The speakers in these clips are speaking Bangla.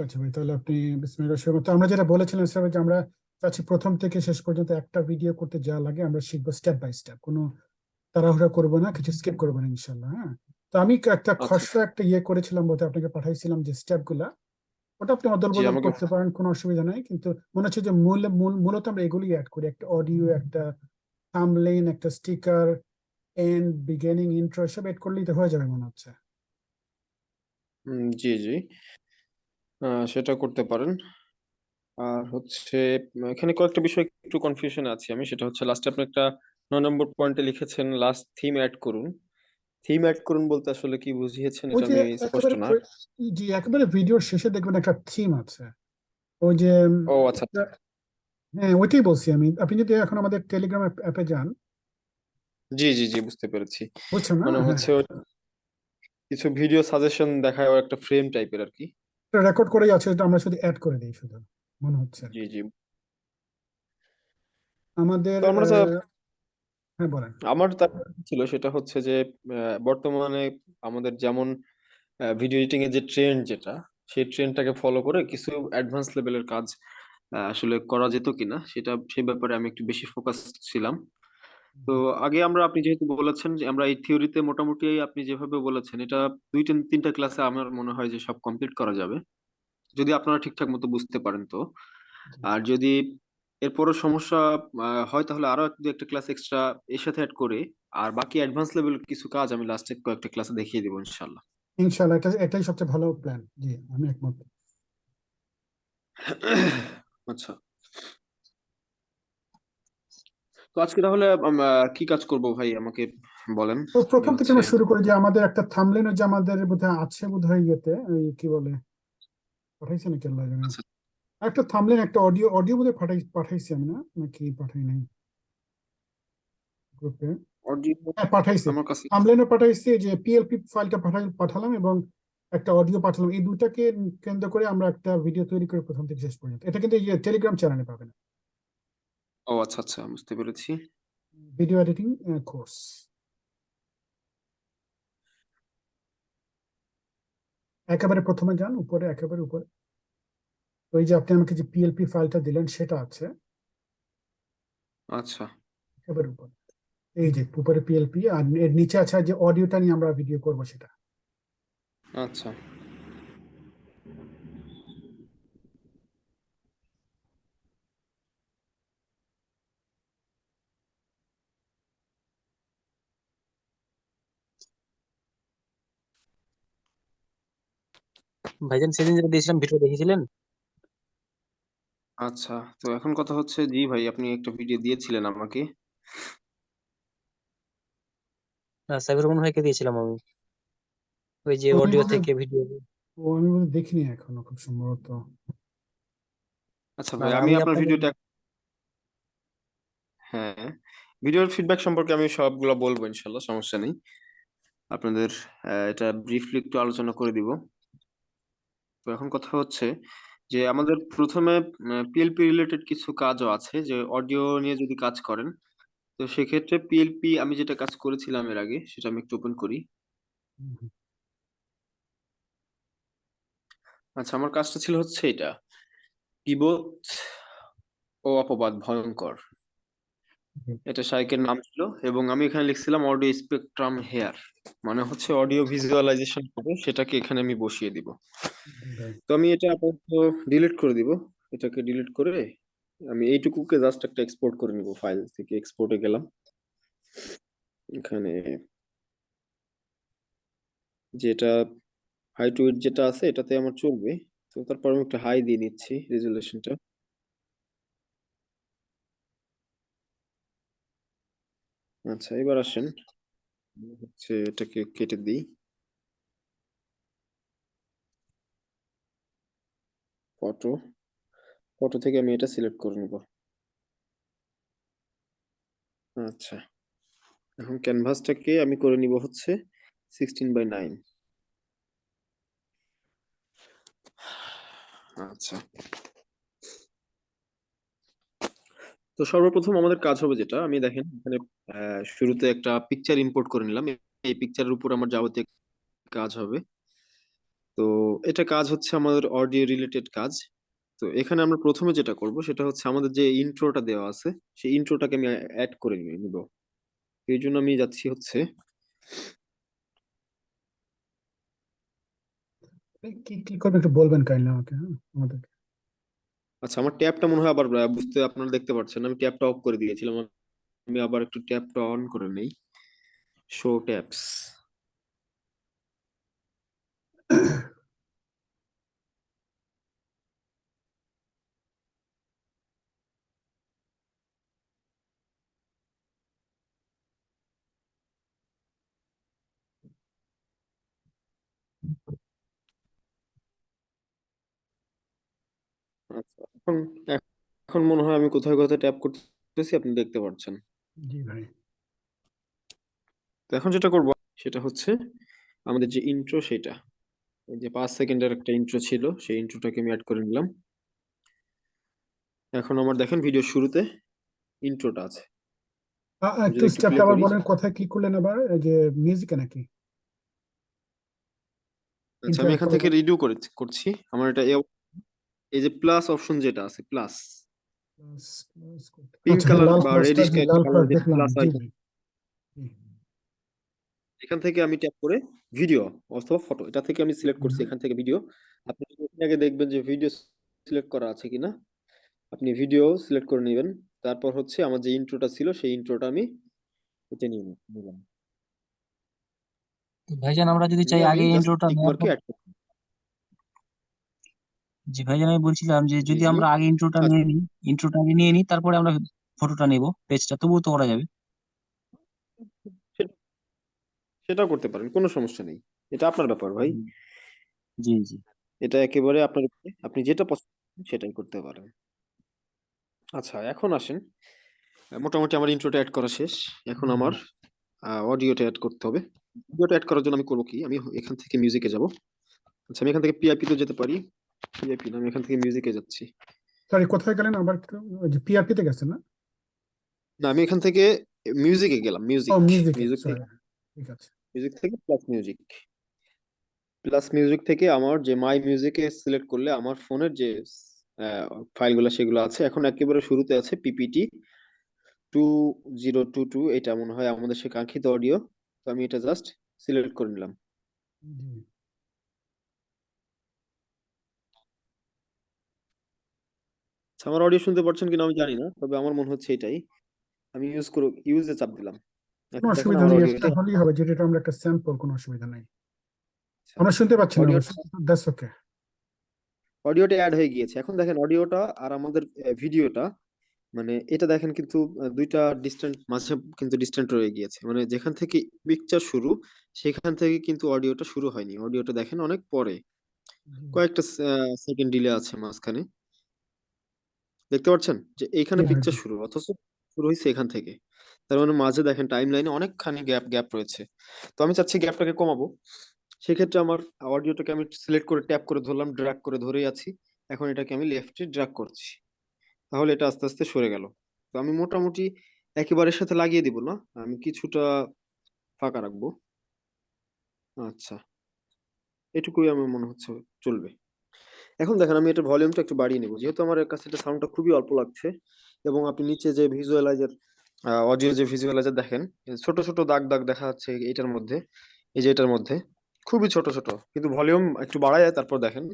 আচ্ছা ভাই তাহলে আপনি বিসমিল্লাহ তো আমরা যেটা বলেছিলাম স্যার যে আমরা চাচ্ছি প্রথম থেকে শেষ পর্যন্ত একটা ভিডিও করতে যা লাগে আমরা শিখব স্টেপ বাই স্টেপ কোনো তাড়াহুড়া করব না কিছু স্কিপ করব না ইনশাল্লাহ হ্যাঁ? তো আমি একটা আচ্ছা। খসড়া একটা ইয়ে করেছিলাম বলতে আপনাকে পাঠাইছিলাম যে স্টেপগুলা ওটা আপনি অদল বদল করতে পারেন কোনো অসুবিধা নাই। কিন্তু মনে হচ্ছে যে মূল মূল মূলত আমরা এগুলি অ্যাড করি। একটা অডিও একটা থাম্বনেইল একটা স্টিকার এন্ড বিগিনিং ইন্ট্রো সব এড করলেই তো হয়ে যাবে মনে হচ্ছে। জি জি। সেটা করতে পারেন। আর হচ্ছে এখানে কয়েকটা বিষয় একটু কনফিউশন আছে আমি সেটা হচ্ছে লাস্টে আপনি একটা নয় নম্বর পয়েন্টে লিখেছেন লাস্ট থিম অ্যাড করুন। থিম অ্যাড করুন বলতে আসলে কি বুঝিয়েছেন ওই এটা যে আমি স্পষ্ট একেবারে না। প্র- জি একেবারে ভিডিওর শেষে দেখবেন একটা থিম আছে। ওই যে উম, ও আচ্ছা। হ্যাঁ ওইটাই বলছি আমি। আপনি যদি এখন আমাদের টেলিগ্রাম অ্যাপে যান। জি জি জি বুঝতে পেরেছি। বুঝছেন না? মানে হ্যাঁ। হচ্ছে কিছু ভিডিও সাজেশন দেখায় ও একটা ফ্রেম টাইপের আর কি। রেকর্ড করেই আছে এটা আমরা শুধু অ্যাড করে দিই শুধু মনে হচ্ছে জি জি। আমাদের হ্যাঁ বলেন। আমার তার ছিল সেটা হচ্ছে যে বর্তমানে আমাদের যেমন ভিডিও এডিটিং এর যে ট্রেন্ড যেটা সেই ট্রেন্ডটাকে ফলো করে কিছু অ্যাডভান্স লেভেলের কাজ আসলে করা যেত কিনা সেটা সেই ব্যাপারে আমি একটু বেশি ফোকাস ছিলাম। তো আগে আমরা আপনি যেহেতু বলেছেন যে আমরা এই থিওরিতে মোটামুটি আপনি যেভাবে বলেছেন এটা দুই তিন তিনটা ক্লাসে আমার মনে হয় যে সব কমপ্লিট করা যাবে। যদি আপনারা ঠিকঠাক মতো বুঝতে পারেন তো। আর যদি এরপরও সমস্যা আহ, হয় তাহলে আরও এক দু একটা ক্লাস এক্সট্রা এর সাথে অ্যাড করে আর বাকি অ্যাডভান্স লেভেল কিছু কাজ আমি লাস্টে কয়েকটা ক্লাসে দেখিয়ে দিব ইনশাল্লাহ ইনশাল্লাহ এটা এটাই সবচেয়ে ভালো প্ল্যান জি আমি একমত। আচ্ছা। তো আজকে তাহলে কি কাজ করব ভাই? আমাকে বলেন। তো প্রথম থেকে আমরা শুরু করি যে আমাদের একটা থামলেন যে আমাদের বোধহয় আছে বোধহয় ইয়েতে ওই কি বলে? পাঠাইছে নাকি আল্লাহ জানে? আচ্ছা। একটা থামলেন একটা অডিও অডিও বোধহয় পাঠাই পাঠাইছি আমি না? নাকি পাঠাই নাই? গ্রুপে? অডিও হ্যাঁ পাঠাইছি। আমার থামলেনও পাঠাইছি যে পিএলপি ফাইলটা পাঠাই পাঠালাম এবং একটা অডিও পাঠালাম। এই দুটাকে কেন্দ্র করে আমরা একটা ভিডিও তৈরি করে প্রথম থেকে শেষ পর্যন্ত। এটা কিন্তু টেলিগ্রাম চ্যানেলে পাবেন। ও আচ্ছা আচ্ছা বুঝতে পেরেছি। ভিডিও এডিটিং কোর্স একেবারে প্রথমে যান উপরে একেবারে উপরে। ওই যে আপনি আমাকে যে পিএলপি ফাইলটা দিলেন সেটা আছে। আচ্ছা। একেবারে উপরে। এই যে উপরে পিএলপি আর এর নিচে আছে যে অডিওটা নিয়ে আমরা ভিডিও করব সেটা। আচ্ছা। ভাইজান সেদিন যেটা দিয়েছিলাম ভিডিও দেখেছিলেন আচ্ছা তো এখন কথা হচ্ছে জি ভাই আপনি একটা ভিডিও দিয়েছিলেন আমাকে। আহ, সাবির রহমান ভাইকে দিয়েছিলাম আমি। ওই যে ওই অডিও থেকে ভিডিও ও আমি বোধহয় দেখিনি এখনও খুব সম্ভবত। আচ্ছা না, ভাই আমি আমি আপনার আপনাকে- ভিডিওটা হ্যাঁ ভিডিওর ফিডব্যাক সম্পর্কে আমি সবগুলো বলব ইনশাল্লাহ সমস্যা নেই। আপনাদের আহ, এটা ব্রিফলি একটু আলোচনা করে দিব। তো এখন কথা হচ্ছে যে আমাদের প্রথমে পিএলপি রিলেটেড কিছু কাজও আছে যে অডিও নিয়ে যদি কাজ করেন তো সেক্ষেত্রে পিএলপি আমি যেটা কাজ করেছিলাম এর আগে সেটা আমি একটু ওপেন করি। আচ্ছা আমার কাজটা ছিল হচ্ছে এটা কিবোর্ড ও অপবাদ ভয়ঙ্কর। হুম। এটা শাইকের নাম ছিল এবং আমি এখানে লিখছিলাম অডিও স্পেকট্রাম হেয়ার মানে হচ্ছে অডিও ভিজুয়ালাইজেশন হবে সেটাকে এখানে আমি বসিয়ে দিব। তো আমি এটা আপাতত ডিলিট করে দিব এটাকে ডিলিট করে আমি এইটুকুকে জাস্ট একটা এক্সপোর্ট করে নিব ফাইল থেকে এক্সপোর্টে গেলাম। এখানে যেটা হাই টু যেটা আছে এটাতে আমার চলবে। তো তারপর আমি একটা হাই দিয়ে নিচ্ছি রেজুলেশনটা আচ্ছা এবার আসেন। হচ্ছে এটাকে কেটে দিই। ফটো। ফটো থেকে আমি এটা সিলেক্ট করে নিব। আচ্ছা এখন ক্যানভাসটাকে আমি করে নিব হচ্ছে সিক্সটিন বাই নাইন। আচ্ছা। তো সর্বপ্রথম আমাদের কাজ হবে যেটা, আমি দেখেন এখানে শুরুতে একটা পিকচার ইম্পোর্ট করে নিলাম। এই পিকচারের উপর আমার যাবতীয় কাজ হবে। তো এটা কাজ হচ্ছে আমাদের অডিও রিলেটেড কাজ। তো এখানে আমরা প্রথমে যেটা করব সেটা হচ্ছে আমাদের যে ইন্ট্রোটা দেওয়া আছে, সেই ইন্ট্রোটাকে আমি অ্যাড করে নিব। এই জন্য আমি যাচ্ছি হচ্ছে কি কি করবেন একটু বলবেন কাইন্ডলি আমাকে হ্যাঁ আমাদেরকে। আচ্ছা আমার ট্যাবটা মনে হয় আবার বুঝতে আপনারা দেখতে পাচ্ছেন আমি ট্যাবটা অফ করে দিয়েছিলাম। আমি আবার একটু ট্যাবটা অন করে নেই। শো ট্যাবস আচ্ছা এখন এখন মনে হয় আমি কোথায় কোথায় ট্যাপ করতেছি আপনি দেখতে পাচ্ছেন জি ভাই। তো এখন যেটা করব সেটা হচ্ছে আমাদের যে ইন্ট্রো সেটা। এই যে পাঁচ সেকেন্ডের একটা ইন্ট্রো ছিল সেই ইন্ট্রোটাকে আমি অ্যাড করে নিলাম। এখন আমার দেখেন ভিডিও শুরুতে ইন্ট্রোটা আছে। একটু স্টেপটা আবার বলেন কোথায় কি করলেন আবার? এই যে মিউজিকে নাকি? আচ্ছা আমি এখান থেকে রিডিউ করে করছি আমার এটা এই যে প্লাস অপশন যেটা আছে প্লাস পিঙ্ক কালার বা রেডিশ কালার প্লাস আইকন। এখান থেকে আমি ট্যাপ করে ভিডিও অথবা ফটো এটা থেকে আমি সিলেক্ট করছি এখান থেকে ভিডিও আপনি এখানে আগে দেখবেন যে ভিডিও সিলেক্ট করা আছে কিনা আপনি ভিডিও সিলেক্ট করে নেবেন। তারপর হচ্ছে আমার যে ইন্ট্রোটা ছিল সেই ইন্ট্রোটা আমি এটা নিয়ে নিব- নিলাম ভাইজান আমরা যদি চাই আগে ইন্ট্রোটা টিক নেওয়ার মার্কে পর অ্যাড করব জি ভাইজান আমি বলছিলাম যে জি যদি আমরা আগে ইন্ট্রোটা আচ্ছা। নিয়ে নিই ইন্ট্রোটা আগে নিয়ে নিই তারপরে আমরা ফটোটা নেব পেজটা তবুও তো করা যাবে। সেটা সেটাও করতে পারেন কোনো সমস্যা নেই। এটা আপনার ব্যাপার ভাই। হুম, জি জি। এটা একেবারে আপনার উপরে আপনি যেটা পছন্দ করেন সেটাই করতে পারেন। আচ্ছা এখন আসেন। মোটামুটি আমার ইন্ট্রোটা অ্যাড করা শেষ। এখন আমার ভাই অডিওটা অ্যাড করতে হবে। অডিওটা অ্যাড করার জন্য আমি করব কি? আমি এখান থেকে মিউজিকে যাব। আচ্ছা আমি এখান থেকে পিআইপি তে যেতে পারি। পিআইপি না আমি এখান থেকে মিউজিকে যাচ্ছি। সরি কোথায় গেলেন? আবার যে পিআরপি তে গেছেন না? না আমি এখান থেকে মিউজিকে গেলাম মিউজিক মিউজিক ঠিক আছে। মিউজিক থেকে প্লাস মিউজিক প্লাস মিউজিক থেকে আমার যে মাই মিউজিকে সিলেক্ট করলে আমার ফোনের যে ফাইলগুলো সেগুলো আছে এখন একেবারে শুরুতে আছে PPT two zero two two এটা মনে হয় আমাদের সে কাঙ্ক্ষিত অডিও তো আমি এটা জাস্ট সিলেক্ট করে নিলাম জি আচ্ছা, আমার অডিও শুনতে পারছেন কিনা আমি জানি না তবে আমার মনে হচ্ছে এটাই। আমি ইউজ করব ইউজে চাপ দিলাম। কোনো অসুবিধা নেই এটা হলেই হবে যেটা এটা আমরা একটা স্যাম্পল কোনো অসুবিধা নাই। আমরা শুনতে পাচ্ছি না দ্যাটস ওকে অডিওটা অ্যাড হয়ে গিয়েছে। এখন দেখেন অডিওটা আর আমাদের ভিডিওটা মানে এটা দেখেন কিন্তু দুইটা ডিস্টেন্ট মাঝে কিন্তু ডিস্টেন্ট রয়ে গিয়েছে। মানে যেখান থেকে পিকচার শুরু সেখান থেকে কিন্তু অডিওটা শুরু হয়নি। অডিওটা দেখেন অনেক পরে। কয়েকটা সেকেন্ড ডিলে আছে মাঝখানে। দেখতে পাচ্ছেন? যে এইখানে পিকচার জি শুরু অথচ শুরু হয়েছে এখান থেকে। তার মানে মাঝে দেখেন টাইম লাইনে অনেকখানি গ্যাপ গ্যাপ রয়েছে। তো আমি চাচ্ছি গ্যাপটাকে কমাবো। সেক্ষেত্রে আমার অডিওটাকে আমি সিলেক্ট করে ট্যাপ করে ধরলাম ড্র্যাগ করে ধরেই আছি। এখন এটাকে আমি লেফটে ড্র্যাগ করছি। তাহলে এটা আস্তে আস্তে সরে গেল। তো আমি মোটামুটি একেবারে সাথে লাগিয়ে দিব না? আমি কিছুটা ফাঁকা রাখব। আচ্ছা। এটুকুই আমার মনে হচ্ছে চলবে। এখন দেখেন আমি এটা ভলিউমটা একটু বাড়িয়ে নেব। যেহেতু আমার কাছে এটা সাউন্ডটা খুবই অল্প লাগছে এবং আপনি নিচে যে ভিজুয়ালাইজার অডিও যে ভিজুয়ালাইজার দেখেন ছোট ছোট দাগ দাগ দেখা যাচ্ছে এটার মধ্যে এই যে এটার মধ্যে খুবই ছোট ছোট কিন্তু ভলিউম একটু বাড়ায় তারপর দেখেন।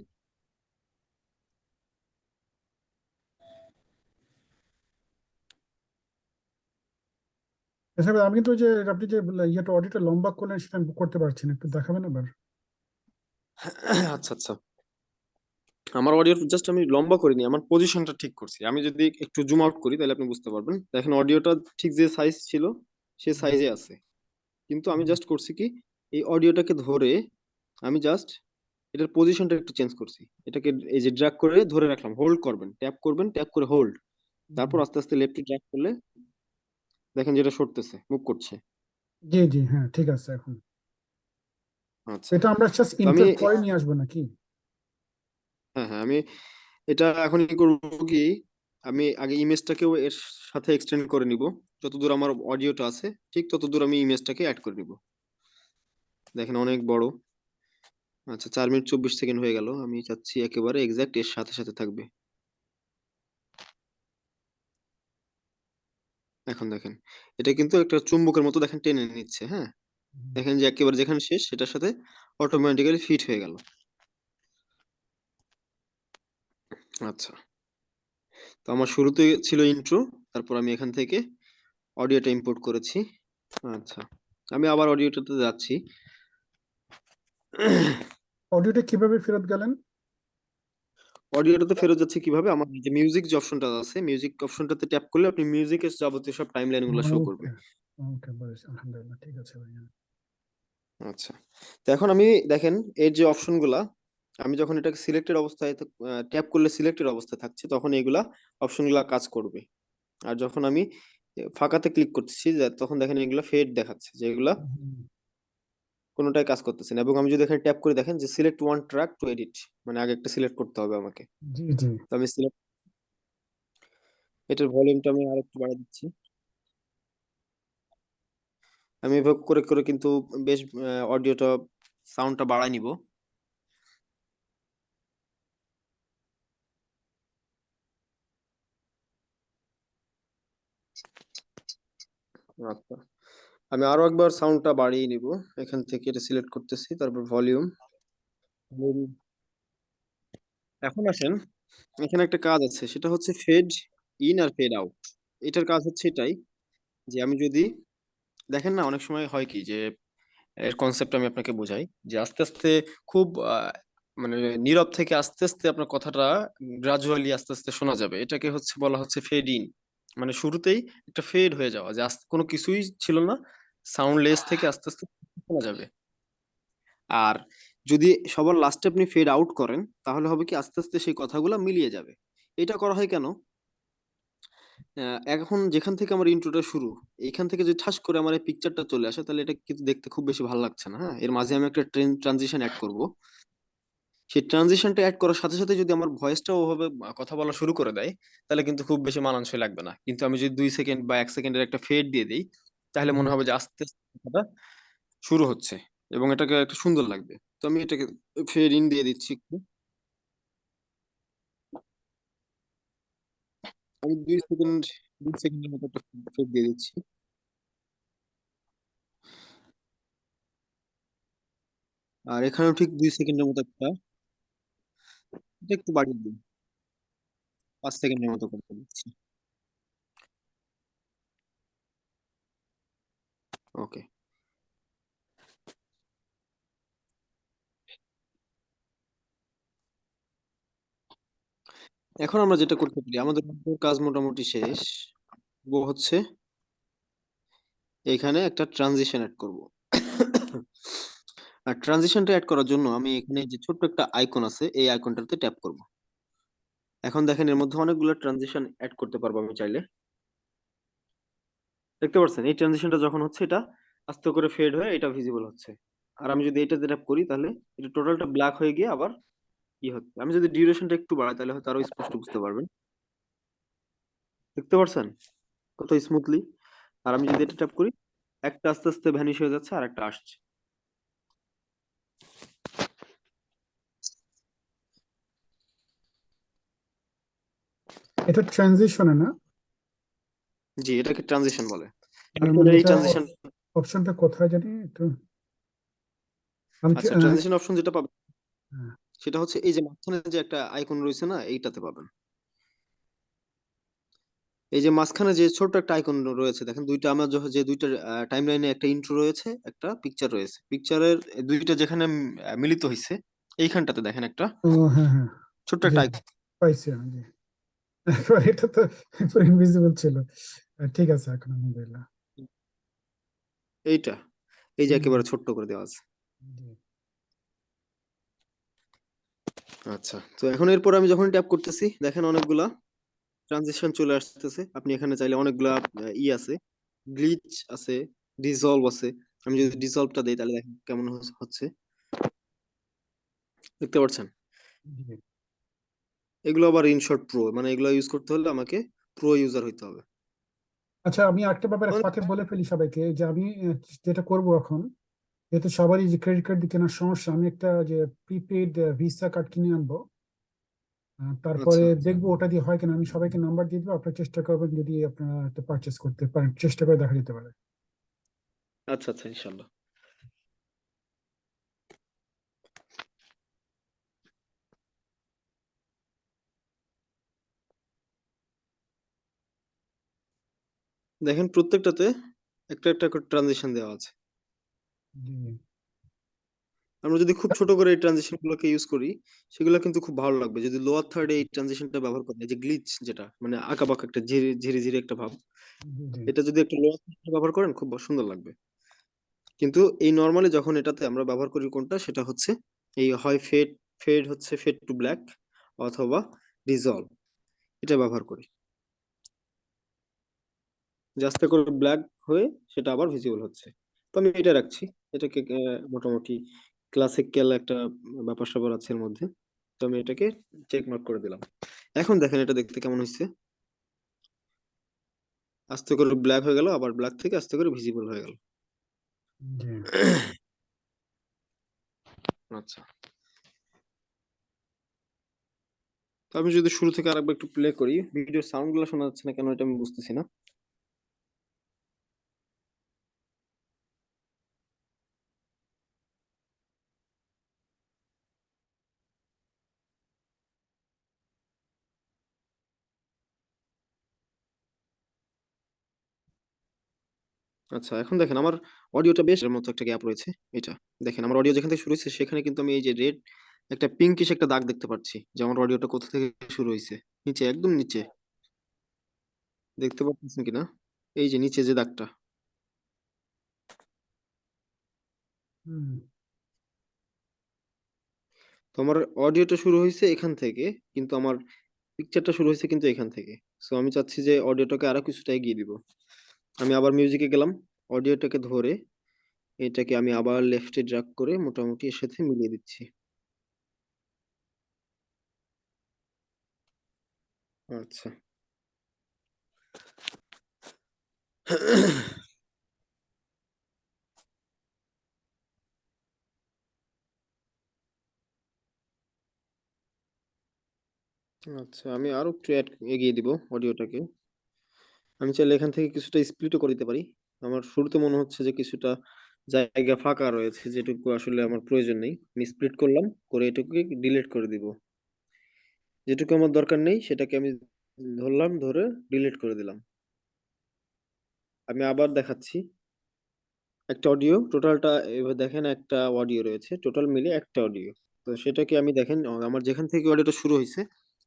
আচ্ছা আমি কিন্তু ওই যে আপনি যে ইয়েটা অডিওটা লম্বা করলেন সেটা আমি করতে পারছি না একটু দেখাবেন এবার আচ্ছা আচ্ছা। আমার অডিও জাস্ট আমি লম্বা করিনি আমার পজিশনটা ঠিক করছি। আমি যদি একটু জুম আউট করি তাহলে আপনি বুঝতে পারবেন। দেখেন অডিওটা ঠিক যে সাইজ ছিল সে সাইজে আছে। কিন্তু আমি জাস্ট করছি কি এই অডিওটাকে ধরে আমি জাস্ট এটার পজিশনটা একটু চেঞ্জ করছি। এটাকে এই যে ড্র্যাগ করে ধরে রাখলাম হোল্ড করবেন ট্যাপ করবেন ট্যাপ করে হোল্ড তারপর আস্তে আস্তে লেফটে ড্র্যাগ করলে দেখেন যেটা সরতেছে মুভ করছে। জি জি হ্যাঁ ঠিক আছে এখন। আচ্ছা। এটা আমরা জাস্ট ইনসার্ট করে নিয়ে আসব নাকি? হ্যাঁ হ্যাঁ আমি এটা এখন করব কি, আমি আগে ইমেজটাকেও এর সাথে এক্সটেন্ড করে নিব। যতদূর আমার অডিওটা আছে, ঠিক ততদূর আমি ইমেজটাকে অ্যাড করে নিব। দেখেন অনেক বড়। আচ্ছা চার মিনিট চব্বিশ সেকেন্ড হয়ে গেল, আমি চাচ্ছি একেবারে এক্সাক্ট এর সাথে সাথে থাকবে। এখন দেখেন, এটা কিন্তু একটা চুম্বকের মতো দেখেন টেনে নিচ্ছে হ্যাঁ? দেখেন যে একেবারে যেখানে শেষ, সেটার সাথে অটোমেটিক্যালি ফিট হয়ে গেল। আচ্ছা। তো আমার শুরুতে ছিল ইন্ট্রো তারপর আমি এখান থেকে অডিওটা ইম্পোর্ট করেছি। আচ্ছা আমি আবার অডিওটাতে যাচ্ছি। অডিওটা কীভাবে ফেরত গেলেন? অডিওটাতে ফেরত যাচ্ছে কীভাবে? আমার যে মিউজিক যে অপশনটা আছে মিউজিক অপশনটাতে ট্যাপ করলে আপনি মিউজিকের যাবতীয় সব টাইমলাইনগুলো শো করবে ওকে বুঝেছি। আলহামদুলিল্লাহ ঠিক আছে ভাইয়া। আচ্ছা। তো এখন আমি দেখেন এর যে অপশনগুলা আমি যখন এটাকে সিলেক্টেড অবস্থায় ট্যাপ করলে সিলেক্টেড অবস্থায় থাকছে তখন এগুলা অপশনগুলা কাজ করবে। আর যখন আমি ফাঁকাতে ক্লিক করতেছি তখন দেখেন এগুলা ফেড দেখাচ্ছে যে এগুলা কোনোটাই কাজ করতেছে না। এবং আমি যদি এখানে ট্যাপ করে দেখেন যে select one track to edit মানে আগে একটা সিলেক্ট করতে হবে আমাকে। জি জি। তো আমি সিলেক্ট এটার ভলিউমটা আমি আরেকটু বাড়িয়ে দিচ্ছি। আমি এভাবে করে করে কিন্তু বেশ অডিওটা সাউন্ডটা বাড়ায় নিব। আচ্ছা। আমি আরও একবার সাউন্ডটা বাড়িয়ে নিব। এখান থেকে এটা সিলেক্ট করতেছি, তারপর ভলিউম এখন আসেন। এখানে একটা কাজ আছে, সেটা হচ্ছে ফেড ইন আর ফেড আউট এটার কাজ হচ্ছে এটাই, যে আমি যদি, দেখেন না, অনেক সময় হয় কি, যে, এর কনসেপ্ট আমি আপনাকে বোঝাই, যে আস্তে আস্তে খুব মানে নীরব থেকে আস্তে আস্তে আপনার কথাটা গ্রাজুয়ালি আস্তে আস্তে শোনা যাবে। এটাকে হচ্ছে, বলা হচ্ছে ফেড ইন মানে শুরুতেই একটা ফেড হয়ে যাওয়া যে কোনো কিছুই ছিল না। সাউন্ড লেস থেকে আস্তে আস্তে শোনা যাবে। আর যদি সবার লাস্টে আপনি ফেড আউট করেন, তাহলে হবে কি আস্তে আস্তে সেই কথাগুলো মিলিয়ে যাবে। এটা করা হয় কেন? এখন যেখান থেকে আমার ইন্ট্রোটা শুরু এইখান থেকে যদি ঠাস করে আমার এই পিকচারটা চলে আসে, তাহলে এটা কিন্তু দেখতে খুব বেশি ভালো লাগছে না হ্যাঁ? এর মাঝে আমি একটা ট্রেন ট্রানজিশন অ্যাড করব। সেই ট্রানজিশনটা অ্যাড করার সাথে সাথে যদি আমার ভয়েসটা ওভাবে কথা বলা শুরু করে দেয়, তাহলে কিন্তু খুব বেশি মানানসই লাগবে না। কিন্তু আমি যদি দুই সেকেন্ড বা এক সেকেন্ডের একটা ফেড দিয়ে দিই, তাহলে মনে হবে যে আস্তে আস্তে শুরু হচ্ছে এবং এটাকে একটা সুন্দর লাগবে। তো আমি এটাকে ফেড ইন দিয়ে দিচ্ছি একটু। আমি দুই সেকেন্ড দুই সেকেন্ডের মতো একটা ফেড দিয়ে দিচ্ছি। আর এখানেও ঠিক দুই সেকেন্ডের মতো একটা একটু বাড়িয়ে দিই পাঁচ সেকেন্ডের মতো করে দিচ্ছি। ওকে। এখন আমরা যেটা করতে পারি, আমাদের কাজ মোটামুটি শেষ। হচ্ছে, এখানে একটা ট্রানজিশন অ্যাড করব। আর ট্রানজিশনটা অ্যাড করার জন্য আমি এখানে যে ছোট্ট একটা আইকন আছে, এই আইকনটাতে ট্যাপ করব। এখন দেখেন এর মধ্যে অনেকগুলো ট্রানজিশন অ্যাড করতে পারব আমি চাইলে। দেখতে পাচ্ছেন? এই ট্রানজিশনটা যখন হচ্ছে এটা আস্তে করে ফেড হয়ে এটা ভিজিবল হচ্ছে। আর আমি যদি এটাতে ট্যাপ করি তাহলে এটা টোটালটা ব্ল্যাক হয়ে গিয়ে আবার কি হচ্ছে। আমি যদি ডিউরেশনটা একটু বাড়াই তাহলে হয়তো আরও স্পষ্ট বুঝতে পারবেন। দেখতে পাচ্ছেন? কত স্মুথলি আর আমি যদি এটা ট্যাপ করি, একটা আস্তে আস্তে ভ্যানিশ হয়ে যাচ্ছে আর একটা আসছে। এটা ট্রানজিশনে না? জি এটাকে ট্রানজিশন বলে। মানে এই ট্রানজিশন অপশনটা কোথায় জানি একটু আচ্ছা ট্রানজিশন অপশন যেটা পাবেন হ্যাঁ। সেটা হচ্ছে এই যে মাঝখানে যে একটা আইকন রয়েছে না এইটাতে পাবেন। এই যে মাঝখানে যে ছোট্ট একটা আইকন রয়েছে দেখেন দুইটা আমার যে দুইটা টাইমলাইনে একটা ইন্ট্রো রয়েছে একটা পিকচার রয়েছে। পিকচারের দুইটা যেখানে মিলিত হয়েছে এইখানটাতে দেখেন একটা হ্যাঁ হ্যাঁ। ছোট্ট একটা আইকন পাইছি আমি এটা তো ইনভিজিবল ছিল। ঠিক আছে এখন আলহামদুলিল্লাহ এইটা। এই যে একেবারে ছোট্ট করে দেওয়া আছে। আচ্ছা তো এখন এরপর আমি যখন ট্যাপ করতেছি দেখেন অনেকগুলা ট্রানজিশন চলে আসতেছে। আপনি এখানে চাইলে অনেকগুলা ই আছে। গ্লিচ আছে ডিসলভ আছে। আমি যদি ডিসলভটা দেই তাহলে দেখেন কেমন হচ্ছে- দেখতে পাচ্ছেন? এগুলো আবার ইনশর্ট প্রো মানে এগুলো ইউজ করতে হলে আমাকে প্রো ইউজার হইতে হবে। আচ্ছা আমি একটা ব্যাপারে অনেক- ফাঁকে বলে ফেলি সবাইকে যে আমি যেটা করব এখন যেহেতু সবারই যে ক্রেডিট কার্ড দিয়ে কেনার সমস্যা আমি একটা যে প্রিপেড ভিসা কার্ড কিনে আনব। তারপরে আচ্ছা দেখব ওটা দিয়ে হয় কিনা আমি সবাইকে নাম্বার দিয়ে দেবো আপনারা চেষ্টা করবেন যদি আপনারা একটা পারচেস করতে পারেন চেষ্টা করে দেখা যেতে পারে। আচ্ছা আচ্ছা ইনশাল্লাহ। দেখেন প্রত্যেকটাতে একটা একটা করে ট্রানজিশন দেওয়া আছে। আমরা যদি খুব ছোট করে এই ট্রানজিশন গুলোকে ইউজ করি সেগুলো কিন্তু খুব ভালো লাগবে। যদি লোয়ার থার্ডে এই ট্রানজিশনটা ব্যবহার করি এই যে গ্লিচ যেটা মানে আঁকাবাঁকা একটা ঝিরি ঝিরি ঝিরি একটা ভাব এটা যদি একটা লোয়ার থার্ডে ব্যবহার করেন খুব সুন্দর লাগবে। কিন্তু এই নর্মালি যখন এটাতে আমরা ব্যবহার করি কোনটা সেটা হচ্ছে এই হয় ফেড ফেড হচ্ছে ফেড টু ব্ল্যাক অথবা ডিজলভ এটা ব্যবহার করি। যে আস্তে করে ব্ল্যাক হয়ে সেটা আবার ভিজিবল হচ্ছে। তো আমি এটা রাখছি। এটাকে মোটামুটি ক্লাসিক্যাল একটা ব্যাপার স্যাপার আছে এর মধ্যে। তো আমি এটাকে চেক মার্ক করে দিলাম। এখন দেখেন এটা দেখতে কেমন হয়েছে আস্তে করে ব্ল্যাক হয়ে গেল আবার ব্ল্যাক থেকে আস্তে করে ভিজিবল হয়ে গেল। আচ্ছা। তো আমি যদি শুরু থেকে আরেকবার একটু প্লে করি ভিডিওর সাউন্ডগুলো শোনা যাচ্ছে না কেন এটা আমি বুঝতেছি না। আচ্ছা এখন দেখেন আমার অডিওটা বেশ এর মতো একটা গ্যাপ রয়েছে এটা। দেখেন আমার অডিও যেখান থেকে শুরু হয়েছে সেখানে কিন্তু আমি এই যে রেড একটা পিঙ্কিশ একটা দাগ দেখতে পাচ্ছি যে আমার অডিওটা কোথা থেকে শুরু হয়েছে? নিচে একদম নিচে। দেখতে পাচ্ছেন কিনা? এই যে নিচে যে দাগটা। তো আমার অডিওটা শুরু হয়েছে এখান থেকে কিন্তু আমার পিকচারটা শুরু হয়েছে কিন্তু এখান থেকে। সো আমি চাচ্ছি যে অডিওটাকে আরও কিছুটা এগিয়ে দিব। আমি আবার মিউজিকে গেলাম। অডিওটাকে ধরে এটাকে আমি আবার লেফটে ড্রাগ করে মোটামুটি এর সাথে মিলিয়ে দিচ্ছি। আচ্ছা। আচ্ছা আমি আরও একটু এগিয়ে দিব অডিওটাকে আমি চাইলে এখান থেকে কিছুটা স্প্লিটও করে দিতে পারি। আমার শুরুতে মনে হচ্ছে যে কিছুটা জায়গা ফাঁকা রয়েছে, যেটুকু আসলে আমার প্রয়োজন নেই। আমি স্প্লিট করলাম, করে এটুকুকে ডিলিট করে দিব। যেটুকু আমার দরকার নেই, সেটাকে আমি ধরলাম, ধরে ডিলিট করে দিলাম। আমি আবার দেখাচ্ছি। একটা অডিও টোটালটা এবার দেখেন, একটা অডিও রয়েছে। টোটাল মিলে একটা অডিও তো সেটাকে আমি দেখেন আমার যেখান থেকে অডিওটা শুরু হয়েছে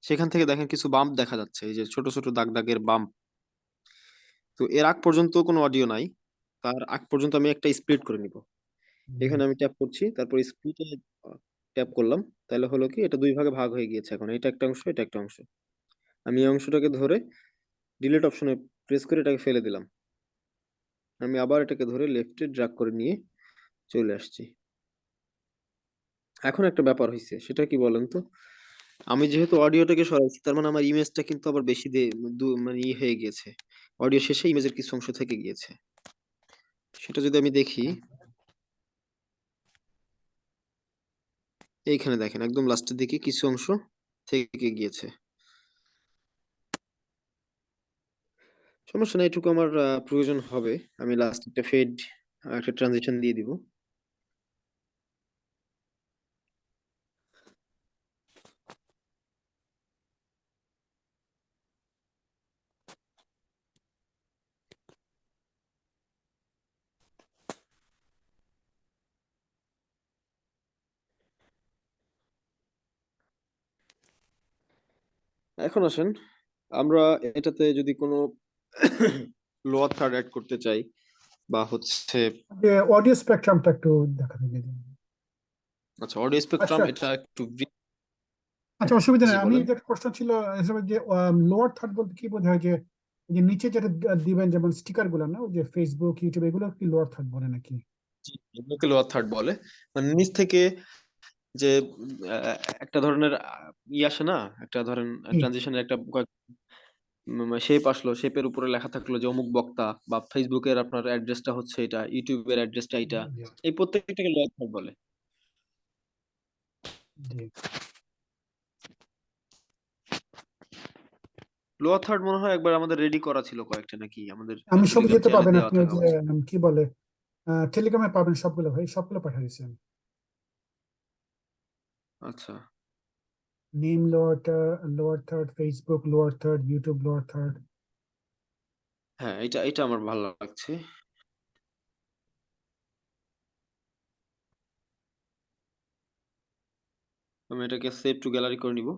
সেখান থেকে দেখেন কিছু বাম্প দেখা যাচ্ছে। এই যে ছোট ছোট দাগ দাগের বাম্প তো এর আগ পর্যন্ত কোনো অডিও নাই। তার আগ পর্যন্ত আমি একটা স্প্লিট করে নিব। এখানে আমি ট্যাপ করছি তারপর স্প্লিটে ট্যাপ করলাম। তাহলে হলো কি এটা দুই ভাগে ভাগ হয়ে গিয়েছে এখন। এটা একটা অংশ এটা একটা অংশ। আমি এই অংশটাকে ধরে ডিলিট অপশনে প্রেস করে এটাকে ফেলে দিলাম। আমি আবার এটাকে ধরে লেফটে ড্রাগ করে নিয়ে চলে আসছি। এখন একটা ব্যাপার হয়েছে সেটা কি বলেন তো? আমি যেহেতু অডিওটাকে সরাইছি তার মানে আমার ইমেজটা কিন্তু আবার বেশি দে দু- মানে ই হয়ে গিয়েছে। অডিও শেষে ইমেজের কিছু অংশ থেকে গিয়েছে। সেটা যদি আমি দেখি। এইখানে দেখেন একদম লাস্টের দিকে কিছু অংশ থেকে গিয়েছে। সমস্যা নেই এটুকু আমার প্রয়োজন হবে। আমি লাস্ট একটা ফেড একটা ট্রানজিশন দিয়ে দিব। এখন আসেন আমরা এটাতে যদি কোনো লোয়ার থার্ড অ্যাড করতে চাই বা হচ্ছে অডিও স্পেকট্রামটা একটু দেখাতে দিন আচ্ছা অডিও স্পেকট্রাম আচ্ছা। এটা একটু আচ্ছা অসুবিধা নেই আমি। যে প্রশ্ন ছিল হিসেবে যে লোয়ার থার্ড বলতে কি বোঝা হয় যে যে নিচে যেটা দিবেন যেমন স্টিকারগুলো না ওই যে ফেসবুক ইউটিউব এগুলো কি লোয়ার থার্ড বলে নাকি জি, এগুলোকে লোয়ার থার্ড বলে মানে নিচ থেকে যে একটা ধরনের আহ, ই আসে না? একটা ধরেন হুম। ট্রানজিশনের একটা কয়েক- শেপ আসলো। শেপের উপরে লেখা থাকল যে অমুক বক্তা বা ফেসবুকের আপনার অ্যাড্রেসটা হচ্ছে এটা ইউটিউবের অ্যাড্রেসটা এটা। জি, এই প্রত্যেকটাকে লোয়ার থার্ড বলে। জি। লোয়ার থার্ড মনে হয় একবার আমাদের রেডি করা ছিল কয়েকটা নাকি? আমাদের আমি সব টেলিগ্রাম চ্যানেলে পাবেন দেওয়া আপনি ওই থাকা যে কি বলে টেলিগ্রামে পাবেন সবগুলো ভাই সবগুলো পাঠিয়ে দিয়েছেন আচ্ছা। Name lower third lower third Facebook lower third YouTube lower third হ্যাঁ এটা এটা আমার ভালো লাগছে। আমি এটাকে সেভ টু গ্যালারি করে নিব।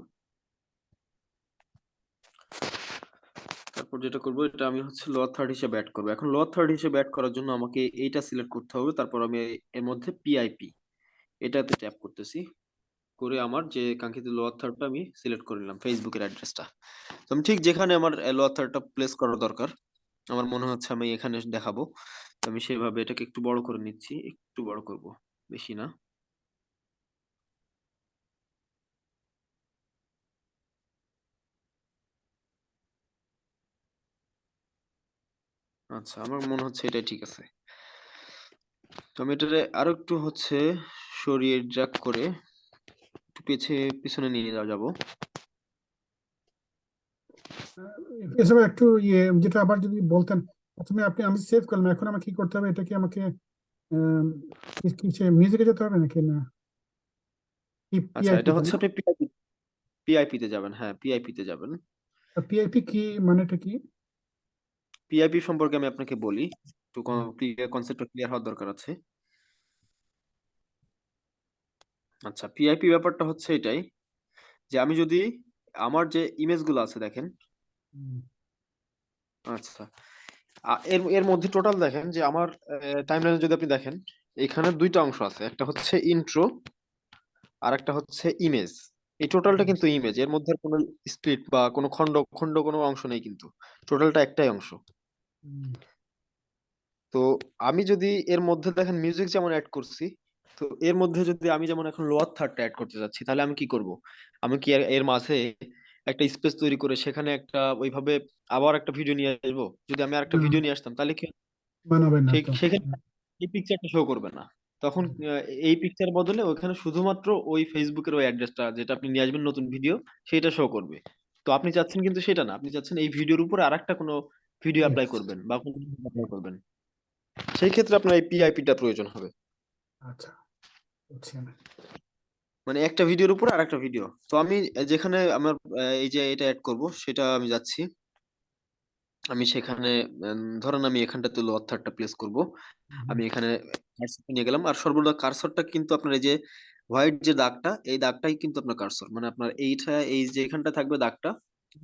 তারপর যেটা করব এটা আমি হচ্ছে লোয়ার থার্ড হিসেবে অ্যাড করব। এখন লোয়ার থার্ড হিসেবে অ্যাড করার জন্য আমাকে এইটা সিলেক্ট করতে হবে। তারপর আমি এর মধ্যে পিআইপি এটাতে ট্যাপ করতেছি। করে আমার যে কাঙ্ক্ষিত লোয়ার থার্ডটা আমি সিলেক্ট করে নিলাম ফেসবুকের অ্যাড্রেসটা তো আমি ঠিক যেখানে আমার লোয়ার থার্ডটা প্লেস করা দরকার, আমার মনে হচ্ছে আমি এখানে দেখাবো। আমি সেভাবে এটাকে একটু বড় করে নিচ্ছি, একটু বড় করব, বেশি না। আচ্ছা আমার মনে হচ্ছে এটাই ঠিক আছে। তো আমি এটারে আরও একটু হচ্ছে সরিয়ে ড্র্যাগ করে একটু পেছে পিছনে নিয়ে যাওয়া যাব। এসব একটু ইয়ে যেটা আবার যদি বলতেন প্রথমে আপনি আমি সেভ করলাম এখন আমাকে কি করতে হবে? এটা কি আমাকে মিউজিকে যেতে হবে নাকি? না। আচ্ছা এটা হচ্ছে আপনি পিআইপি পিআইপি তে যাবেন হ্যাঁ পিআইপি তে যাবেন। পিআইপি কি মানেটা কি? পিআইপি সম্পর্কে আমি আপনাকে বলি একটু ক্লিয়ার কনসেপ্টটা ক্লিয়ার হওয়ার দরকার আছে। আচ্ছা পিআইপি ব্যাপারটা হচ্ছে এটাই যে আমি যদি আমার যে ইমেজগুলো আছে দেখেন। আচ্ছা এর এর মধ্যে টোটাল দেখেন যে আমার টাইমলাইনে যদি আপনি দেখেন এখানে দুইটা অংশ আছে একটা হচ্ছে ইন্ট্রো আর একটা হচ্ছে ইমেজ এই টোটালটা কিন্তু ইমেজ এর মধ্যে কোনো স্প্লিট বা কোনো খণ্ড খণ্ড কোনো অংশ নেই কিন্তু। টোটালটা একটাই অংশ। তো আমি যদি এর মধ্যে দেখেন মিউজিক যেমন অ্যাড করছি তো এর মধ্যে যদি আমি যেমন এখন লোয়ার থার্ডটা অ্যাড করতে যাচ্ছি তাহলে আমি কি করব? আমি কি এর এর মাঝে একটা স্পেস তৈরি করে সেখানে একটা ওইভাবে আবার একটা ভিডিও নিয়ে আসব? যদি আমি আর একটা ভিডিও নিয়ে আসতাম তাহলে কি না সেখানে এই পিকচারটা শো করবে না। তখন এই পিকচার বদলে ওখানে শুধুমাত্র ওই ফেসবুকের ওই অ্যাড্রেসটা যেটা আপনি নিয়ে আসবেন নতুন ভিডিও সেটা শো করবে। তো আপনি চাচ্ছেন কিন্তু সেটা না। আপনি চাচ্ছেন এই ভিডিওর উপরে আরেকটা কোনো ভিডিও অ্যাপ্লাই করবেন বা কোনো অ্যাপ্লাই করবেন। সেই ক্ষেত্রে আপনার এই পিআইপিটা প্রয়োজন হবে। আচ্ছা। মানে একটা ভিডিওর উপর আরেকটা ভিডিও তো আমি যেখানে আমার এই যে এটা অ্যাড করব সেটা আমি যাচ্ছি। আমি সেখানে ধরেন আমি এখানটাতে থার্ডটা প্লেস করব। আমি এখানে নিয়ে গেলাম। আর সর্বদা কার্সরটা কিন্তু আপনার এই যে হোয়াইট যে দাগটা এই দাগটাই কিন্তু আপনার কার্সর মানে আপনার এইটা এই যে এখানটা থাকবে দাগটা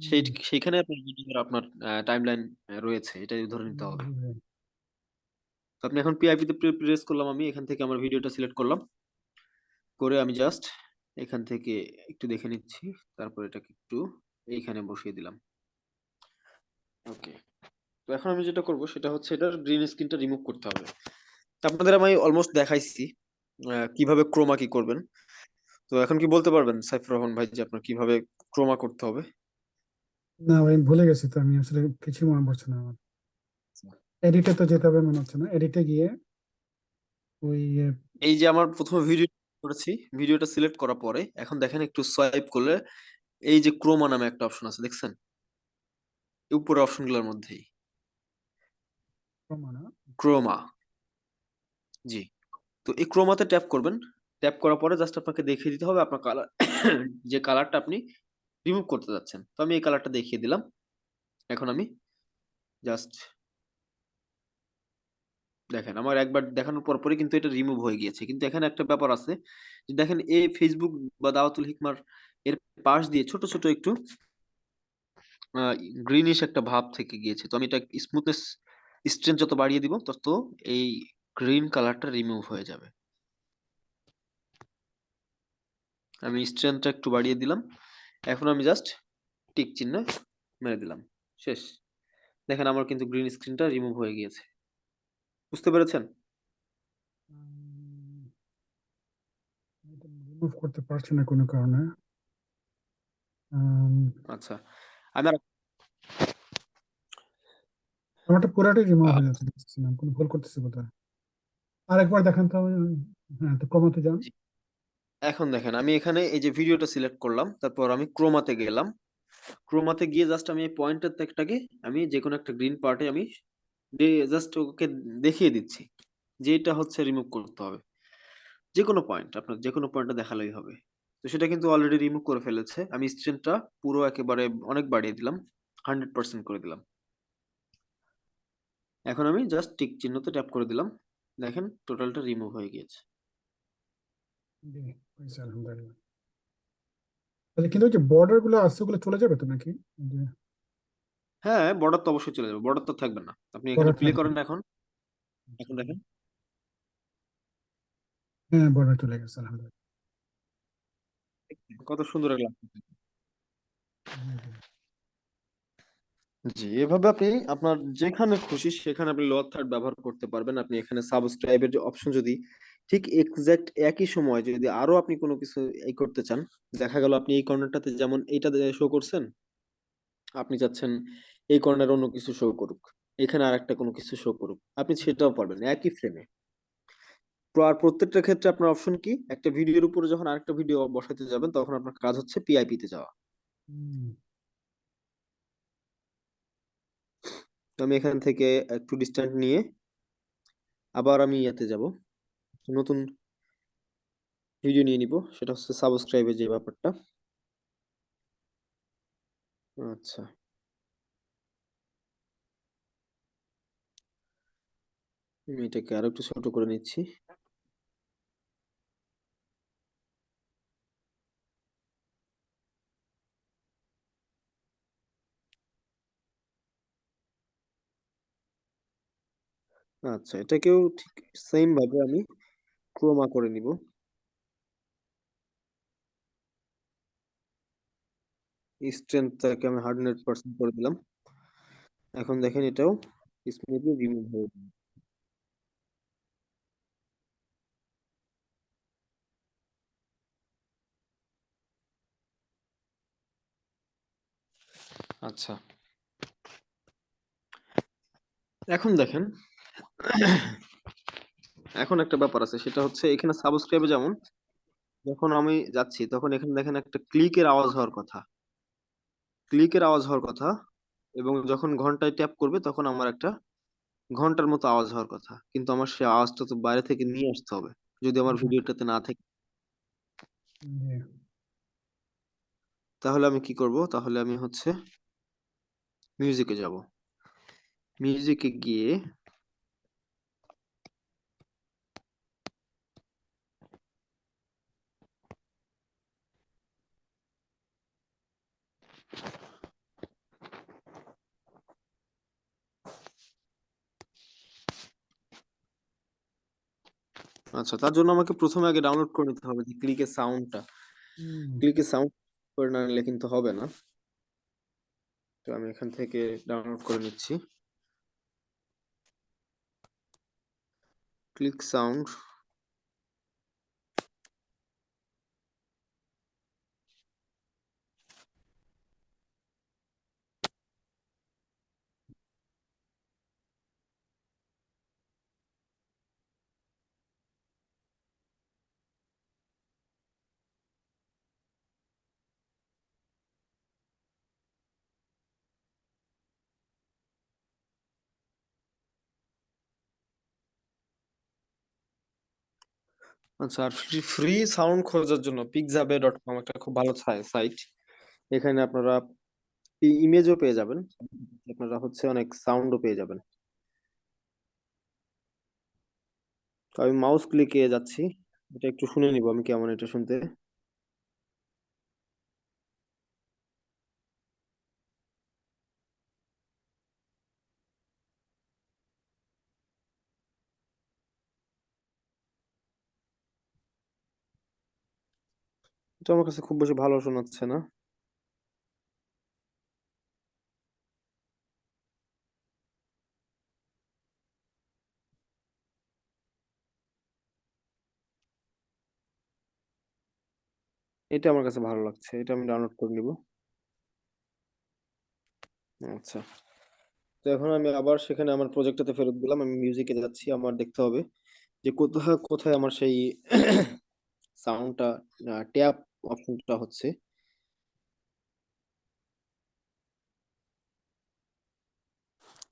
সেই সেইখানে আপনার ভিডিওর আপনার টাইমলাইন রয়েছে। এটাই ধরে নিতে হবে। আপনি এখন পিআইপি তে প্রেস করলাম আমি। এখান থেকে আমার ভিডিওটা সিলেক্ট করলাম। করে আমি জাস্ট এখান থেকে একটু দেখে নিচ্ছি। তারপর এটাকে একটু এইখানে বসিয়ে দিলাম। ওকে তো এখন আমি যেটা করব সেটা হচ্ছে এটার গ্রিন স্ক্রিনটা রিমুভ করতে হবে। তো আপনাদের আমি অলমোস্ট দেখাইছি কীভাবে ক্রোমা কি করবেন। তো এখন কি বলতে পারবেন সাইফুর রহমান ভাই যে আপনার কীভাবে ক্রোমা করতে হবে? না ভাই ভুলে গেছি তো আমি আসলে কিছু মনে পড়ছে না আমার। এডিটে তো যেতে হবে মনে হচ্ছে না। এডিটে গিয়ে ওই এই যে আমার প্রথমে ভিডিও করেছি। ভিডিওটা সিলেক্ট করার পরে এখন দেখেন একটু সোয়াইপ করলে এই যে ক্রোমা নামে একটা অপশন আছে দেখছেন? উপরের অপশনগুলোর মধ্যেই? ক্রোমা জি। তো এই ক্রোমাতে ট্যাপ করবেন। ট্যাপ করার পরে জাস্ট আপনাকে দেখিয়ে দিতে হবে আপনার কালার যে কালারটা আপনি রিমুভ করতে যাচ্ছেন। তো আমি এই কালারটা দেখিয়ে দিলাম। এখন আমি জাস্ট দেখেন, আমার একবার দেখানোর পর পরে কিন্তু এটা রিমুভ হয়ে গিয়েছে। কিন্তু এখানে একটা ব্যাপার আছে যে দেখেন, এই ফেসবুক বা দাওয়াতুল হিকমার এর পাশ দিয়ে ছোট ছোট একটু গ্রিনিশ একটা ভাব থেকে গিয়েছে। তো আমি এটা স্মুথনেস স্ট্রেংথ যত বাড়িয়ে দিব, তত এই গ্রিন কালারটা রিমুভ হয়ে যাবে। আমি স্ট্রেংথটা একটু বাড়িয়ে দিলাম। এখন আমি জাস্ট টিক চিহ্ন মেরে দিলাম। শেষ। দেখেন, আমার কিন্তু গ্রিন স্ক্রিনটা রিমুভ হয়ে গিয়েছে। বুঝতে পেরেছেন? রিমুভ করতে পারছি না কোনো কারণে। আচ্ছা আমি আর আমারটা পুরাটাই রিমুভ হয়ে যাচ্ছে দেখতেছিলাম কোনো ভুল করতেছি বোধহয়। আরেকবার দেখান তো হ্যাঁ তো কমাতে যান। এখন দেখেন আমি এখানে এই যে ভিডিওটা সিলেক্ট করলাম তারপর আমি ক্রোমাতে গেলাম। ক্রোমাতে গিয়ে জাস্ট আমি পয়েন্টার ত্যাগটাকে আমি যে কোনো একটা গ্রিন পার্টে আমি জাস্ট ওকে দেখিয়ে দিচ্ছি যে এটা হচ্ছে রিমুভ করতে হবে। যে কোনো পয়েন্ট আপনার যে কোনো পয়েন্টটা দেখালেই হবে। তো সেটা কিন্তু অলরেডি রিমুভ করে ফেলেছে। আমি স্ট্রেনটা পুরো একেবারে অনেক বাড়িয়ে দিলাম হান্ড্রেড পার্সেন্ট করে দিলাম। এখন আমি জাস্ট টিক চিহ্নতে ট্যাপ করে দিলাম। দেখেন টোটালটা রিমুভ হয়ে গিয়েছে। আলহামদুলিল্লাহ। কিন্তু যে বর্ডারগুলো আছে, ওগুলো চলে যাবে তো নাকি? হ্যাঁ বর্ডার তো অবশ্যই চলে যাবে বর্ডার তো থাকবে না। আপনি এখানে বর্ডার প্লে থাকবে। করেন না এখন। এখন দেখেন। হ্যাঁ বর্ডার চলে গেছে আলহামদুলিল্লাহ। কত সুন্দর। জি এভাবে আপনি আপনার যেখানে খুশি সেখানে আপনি লোয়ার থার্ড ব্যবহার করতে পারবেন। আপনি এখানে সাবস্ক্রাইবের যে অপশন যদি ঠিক এক্সাক্ট একই সময় যদি আরও আপনি কোনো কিছু এই করতে চান দেখা গেল আপনি এই কর্নারটাতে যেমন এইটা শো করছেন আপনি চাচ্ছেন এই কর্নার অন্য কিছু শো করুক, এখানে আর একটা কোনো কিছু শো করুক, আপনি সেটাও পারবেন একই ফ্রেমে আর প্রত্যেকটা ক্ষেত্রে আপনার অপশন কি? একটা ভিডিওর উপরে যখন আরেকটা ভিডিও বসাতে যাবেন, তখন আপনার কাজ হচ্ছে পিআইপি তে যাওয়া। আমি এখান থেকে একটু ডিস্ট্যান্ট নিয়ে আবার আমি ইয়াতে যাব। নতুন ভিডিও নিয়ে নিব, সেটা হচ্ছে সাবস্ক্রাইবের যে ব্যাপারটা। আচ্ছা। আমি এটাকে আরও একটু ছোট করে নিচ্ছি। আচ্ছা এটাকেও ঠিক সেম ভাবে আমি ক্রোমা করে নিব। স্ট্রেংথটাকে আমি হান্ড্রেড পার্সেন্ট করে দিলাম। এখন দেখেন এটাও স্মুথলি রিমুভ হয়ে যাবে আচ্ছা। এখন দেখেন, এখন একটা ব্যাপার আছে, সেটা হচ্ছে এখানে সাবস্ক্রাইবে যেমন, যখন আমি যাচ্ছি, তখন এখানে দেখেন একটা ক্লিকের আওয়াজ হওয়ার কথা। ক্লিকের আওয়াজ হওয়ার কথা এবং যখন ঘন্টায় ট্যাপ করবে তখন আমার একটা ঘণ্টার মতো আওয়াজ হওয়ার কথা। কিন্তু আমার সেই আওয়াজটা তো বাইরে থেকে নিয়ে আসতে হবে। যদি আমার ভিডিওটাতে না থাকে। তাহলে আমি কি করব? তাহলে আমি হচ্ছে মিউজিকে যাব। মিউজিকে গিয়ে আচ্ছা তার জন্য আমাকে প্রথমে আগে ডাউনলোড করে নিতে হবে যে ক্লিকের সাউন্ডটা ক্লিকের সাউন্ড করে না নিলে কিন্তু হবে না। তো আমি এখান থেকে ডাউনলোড করে নিচ্ছি। ক্লিক সাউন্ড আচ্ছা আর ফ্রি ফ্রি সাউন্ড খোঁজার জন্য পিকজাবে ডট কম একটা খুব ভালো সাইট এখানে আপনারা ইমেজও পেয়ে যাবেন। আপনারা হচ্ছে অনেক সাউন্ডও পেয়ে যাবেন। আমি মাউস ক্লিকে যাচ্ছি। এটা একটু শুনে নিব আমি কেমন এটা শুনতে। এটা আমার কাছে খুব বেশি ভালো শোনাচ্ছে না। এটা আমার কাছে ভালো লাগছে, এটা আমি ডাউনলোড করে নিব। আচ্ছা তো তো এখন আমি আবার সেখানে আমার প্রজেক্টটাতে ফেরত দিলাম আমি মিউজিকে যাচ্ছি, আমার দেখতে হবে যে কোথায় কোথায় আমার সেই সাউন্ডটা ট্যাপ অপশনটা হচ্ছে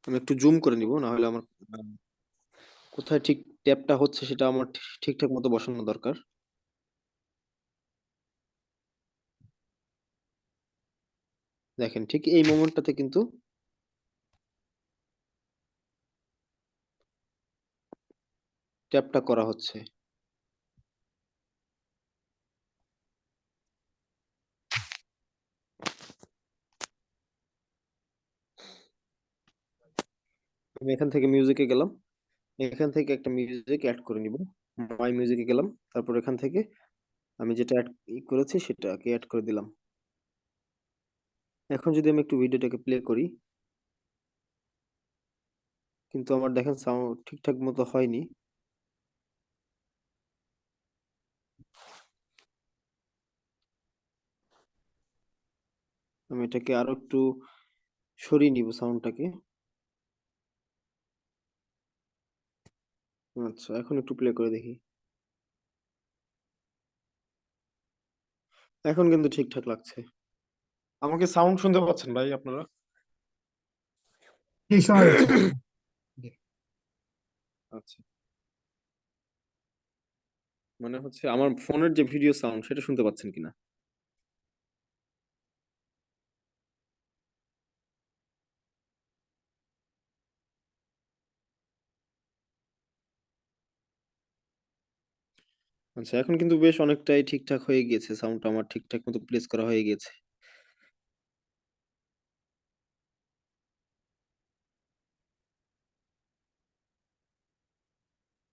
আমি একটু জুম করে নিব না হলে আমার, কোথায় ঠিক ট্যাপটা হচ্ছে সেটা আমার ঠিকঠাক মতো বসানো দরকার। দেখেন, ঠিক এই মোমেন্টটাতে কিন্তু ট্যাপটা করা হচ্ছে। আমি এখান থেকে মিউজিকে গেলাম। এখান থেকে একটা মিউজিক অ্যাড করে নিব। মাই মিউজিকে গেলাম। তারপর এখান থেকে আমি যেটা অ্যাড করেছি সেটাকে অ্যাড করে দিলাম। এখন যদি আমি একটু ভিডিওটাকে প্লে করি, কিন্তু আমার দেখেন সাউন্ড ঠিকঠাক মতো হয়নি। আমি এটাকে আরও একটু সরিয়ে নিব সাউন্ডটাকে আচ্ছা এখন একটু প্লে করে দেখি। এখন কিন্তু ঠিকঠাক লাগছে। আমাকে সাউন্ড শুনতে পাচ্ছেন ভাই আপনারা? কি শোনা যাচ্ছে আচ্ছা। মানে হচ্ছে আমার ফোনের যে ভিডিও সাউন্ড সেটা শুনতে পাচ্ছেন কিনা? আচ্ছা এখন কিন্তু বেশ অনেকটাই ঠিকঠাক হয়ে গিয়েছে। সাউন্ডটা আমার ঠিকঠাক মতো প্লেস করা হয়ে গেছে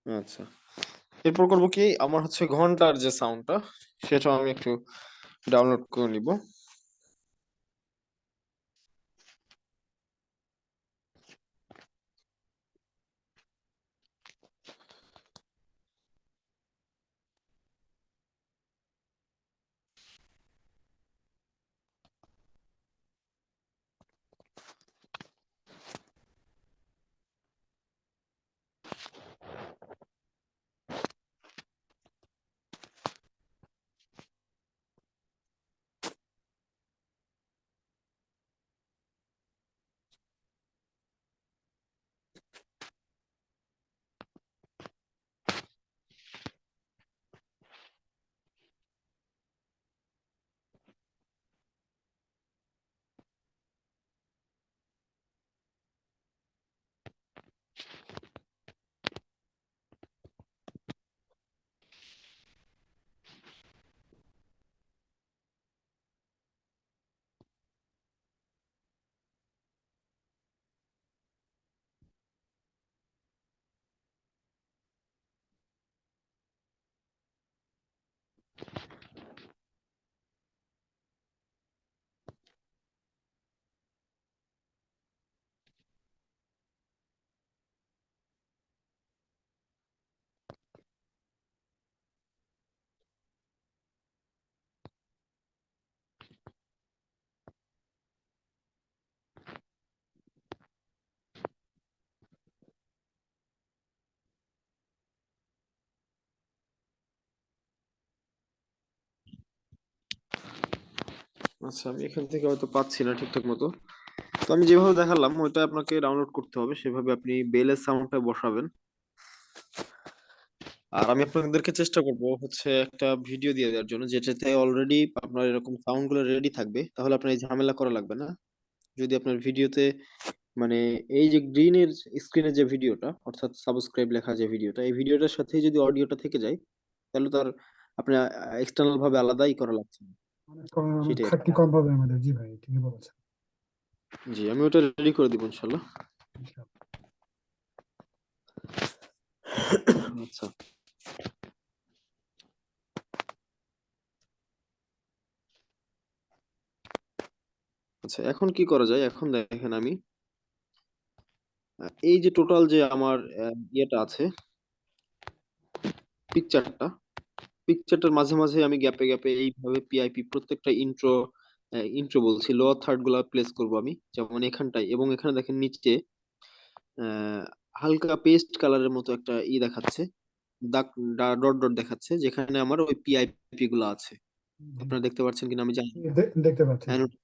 আচ্ছা। এরপর করব কি? আমার হচ্ছে ঘণ্টার যে সাউন্ডটা সেটা আমি একটু ডাউনলোড করে নিব। আচ্ছা আমি এখান থেকে হয়তো পাচ্ছি না ঠিকঠাক মতো। তো আমি যেভাবে দেখালাম, ওইটা আপনাকে ডাউনলোড করতে হবে। সেভাবে আপনি বেলের সাউন্ডটা বসাবেন। আর আমি আপনাদেরকে চেষ্টা করব হচ্ছে একটা ভিডিও দিয়ে দেওয়ার জন্য, যেটাতে অলরেডি আপনার এরকম সাউন্ডগুলো রেডি থাকবে। তাহলে আপনার এই ঝামেলা করা লাগবে না। যদি আপনার ভিডিওতে মানে এই যে গ্রিনের স্ক্রিনের যে ভিডিওটা অর্থাৎ সাবস্ক্রাইব লেখা যে ভিডিওটা এই ভিডিওটার সাথে যদি অডিওটা থেকে যায়, তাহলে তার আপনার এক্সটার্নাল ভাবে আলাদাই করা লাগছে না। কম- সেটাই। খাটনি কম হবে আমাদের। জি ভাই ঠিকই বলেছেন। জি আমি ওটা রেডি করে দিব ইনশাল্লাহ। আচ্ছা। আচ্ছা এখন কি করা যায়? এখন দেখেন আমি এই যে টোটাল যে আমার ইয়েটা আছে পিকচারটা পিকচারটার মাঝে মাঝে আমি গ্যাপে গ্যাপে এইভাবে পিআইপি প্রত্যেকটা ইন্ট্রো ইন্ট্রো বলছি। লোয়ার থার্ডগুলা প্লেস করব আমি যেমন এখানটায়। এবং এখানে দেখেন নিচে হালকা পেস্ট কালারের মতো একটা ই দেখাচ্ছে দাগ ডট ডট দেখাচ্ছে যেখানে আমার ওই পিআইপি গুলো আছে। আপনারা দেখতে পাচ্ছেন কিনা আমি জানি না। দে- দেখতে পাচ্ছি। Anno-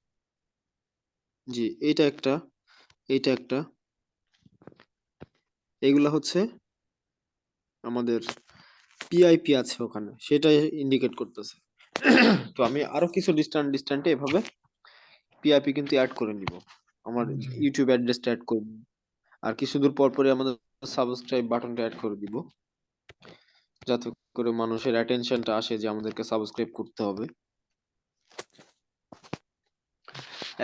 জি এইটা একটা এইটা একটা। এইগুলা হচ্ছে আমাদের পিআইপি আছে ওখানে সেটা ইন্ডিকেট করতেছে। তো আমি আরও কিছু ডিস্টান্ট ডিস্টান্টে এভাবে পিআইপি কিন্তু অ্যাড করে নিব। আমার ইউটিউব অ্যাড্রেসটা অ্যাড করব আর কিছু দূর পর পরে আমাদের সাবস্ক্রাইব বাটনটা অ্যাড করে দিব। যাতে করে মানুষের অ্যাটেনশনটা আসে যে আমাদেরকে সাবস্ক্রাইব করতে হবে।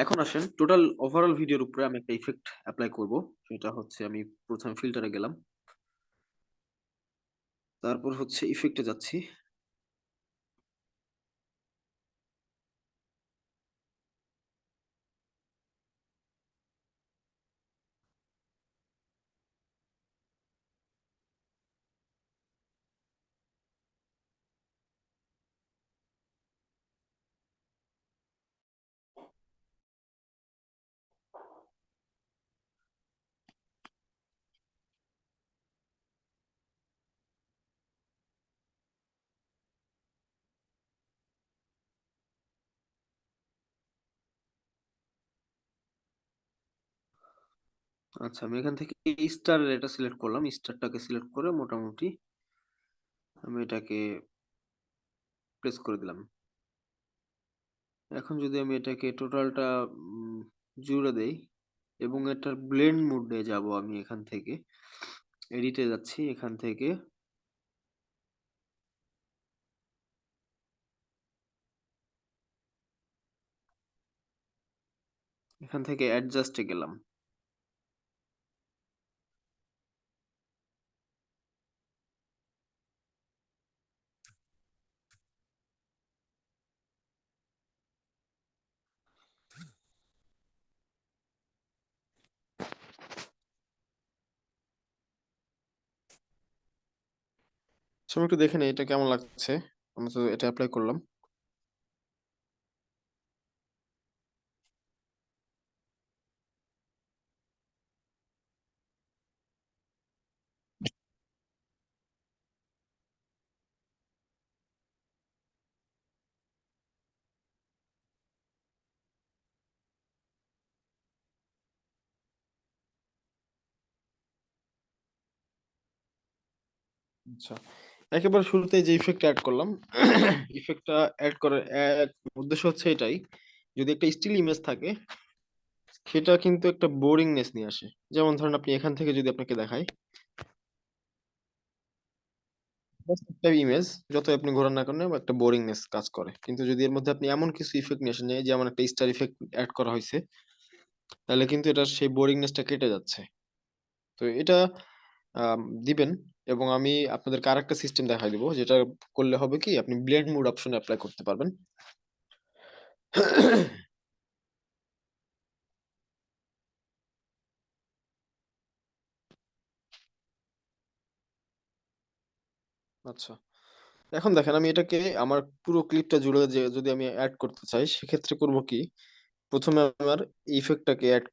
এখন আসেন টোটাল ওভারঅল ভিডিওর উপরে আমি একটা ইফেক্ট অ্যাপ্লাই করব। সেটা হচ্ছে আমি প্রথমে ফিল্টারে গেলাম। তারপর হচ্ছে ইফেক্টে যাচ্ছি। আচ্ছা আমি এখান থেকে স্টার এটা সিলেক্ট করলাম। স্টারটাকে সিলেক্ট করে মোটামুটি আমি এটাকে প্রেস করে দিলাম। এখন যদি আমি এটাকে টোটালটা জুড়ে দেই এবং এটার ব্লেন্ড মোডে যাব আমি এখান থেকে এডিটে যাচ্ছি, এখান থেকে এখান থেকে অ্যাডজাস্টে গেলাম। সবাই একটু দেখে নেই এটা কেমন লাগছে। আমি তো এটা অ্যাপ্লাই করলাম। আচ্ছা। একেবারে শুরুতে যে ইফেক্ট অ্যাড করলাম ইফেক্টটা অ্যাড করার এক উদ্দেশ্য হচ্ছে এটাই, যদি একটা স্টিল ইমেজ থাকে, সেটা কিন্তু একটা বোরিংনেস নিয়ে আসে। যেমন ধরেন আপনি এখান থেকে যদি আপনাকে দেখাই একটা ইমেজ যত আপনি ঘোরান না কেন, একটা বোরিংনেস কাজ করে। কিন্তু যদি এর মধ্যে আপনি এমন কিছু ইফেক্ট নিয়ে আসেন, যেমন একটা স্টার ইফেক্ট অ্যাড করা হয়েছে, তাহলে কিন্তু এটা সেই বোরিংনেসটা কেটে যাচ্ছে। তো এটা দিবেন এবং আমি আপনাদেরকে আরেকটা সিস্টেম দেখাই দিব, যেটা করলে হবে কি, আপনি ব্লেন্ড মোড অপশন অ্যাপ্লাই করতে পারবেন। আচ্ছা এখন দেখেন আমি এটাকে আমার পুরো ক্লিপটা জুড়ে যে, যদি আমি অ্যাড করতে চাই, সেক্ষেত্রে করব কি, প্রথমে আমার ইফেক্টটাকে অ্যাড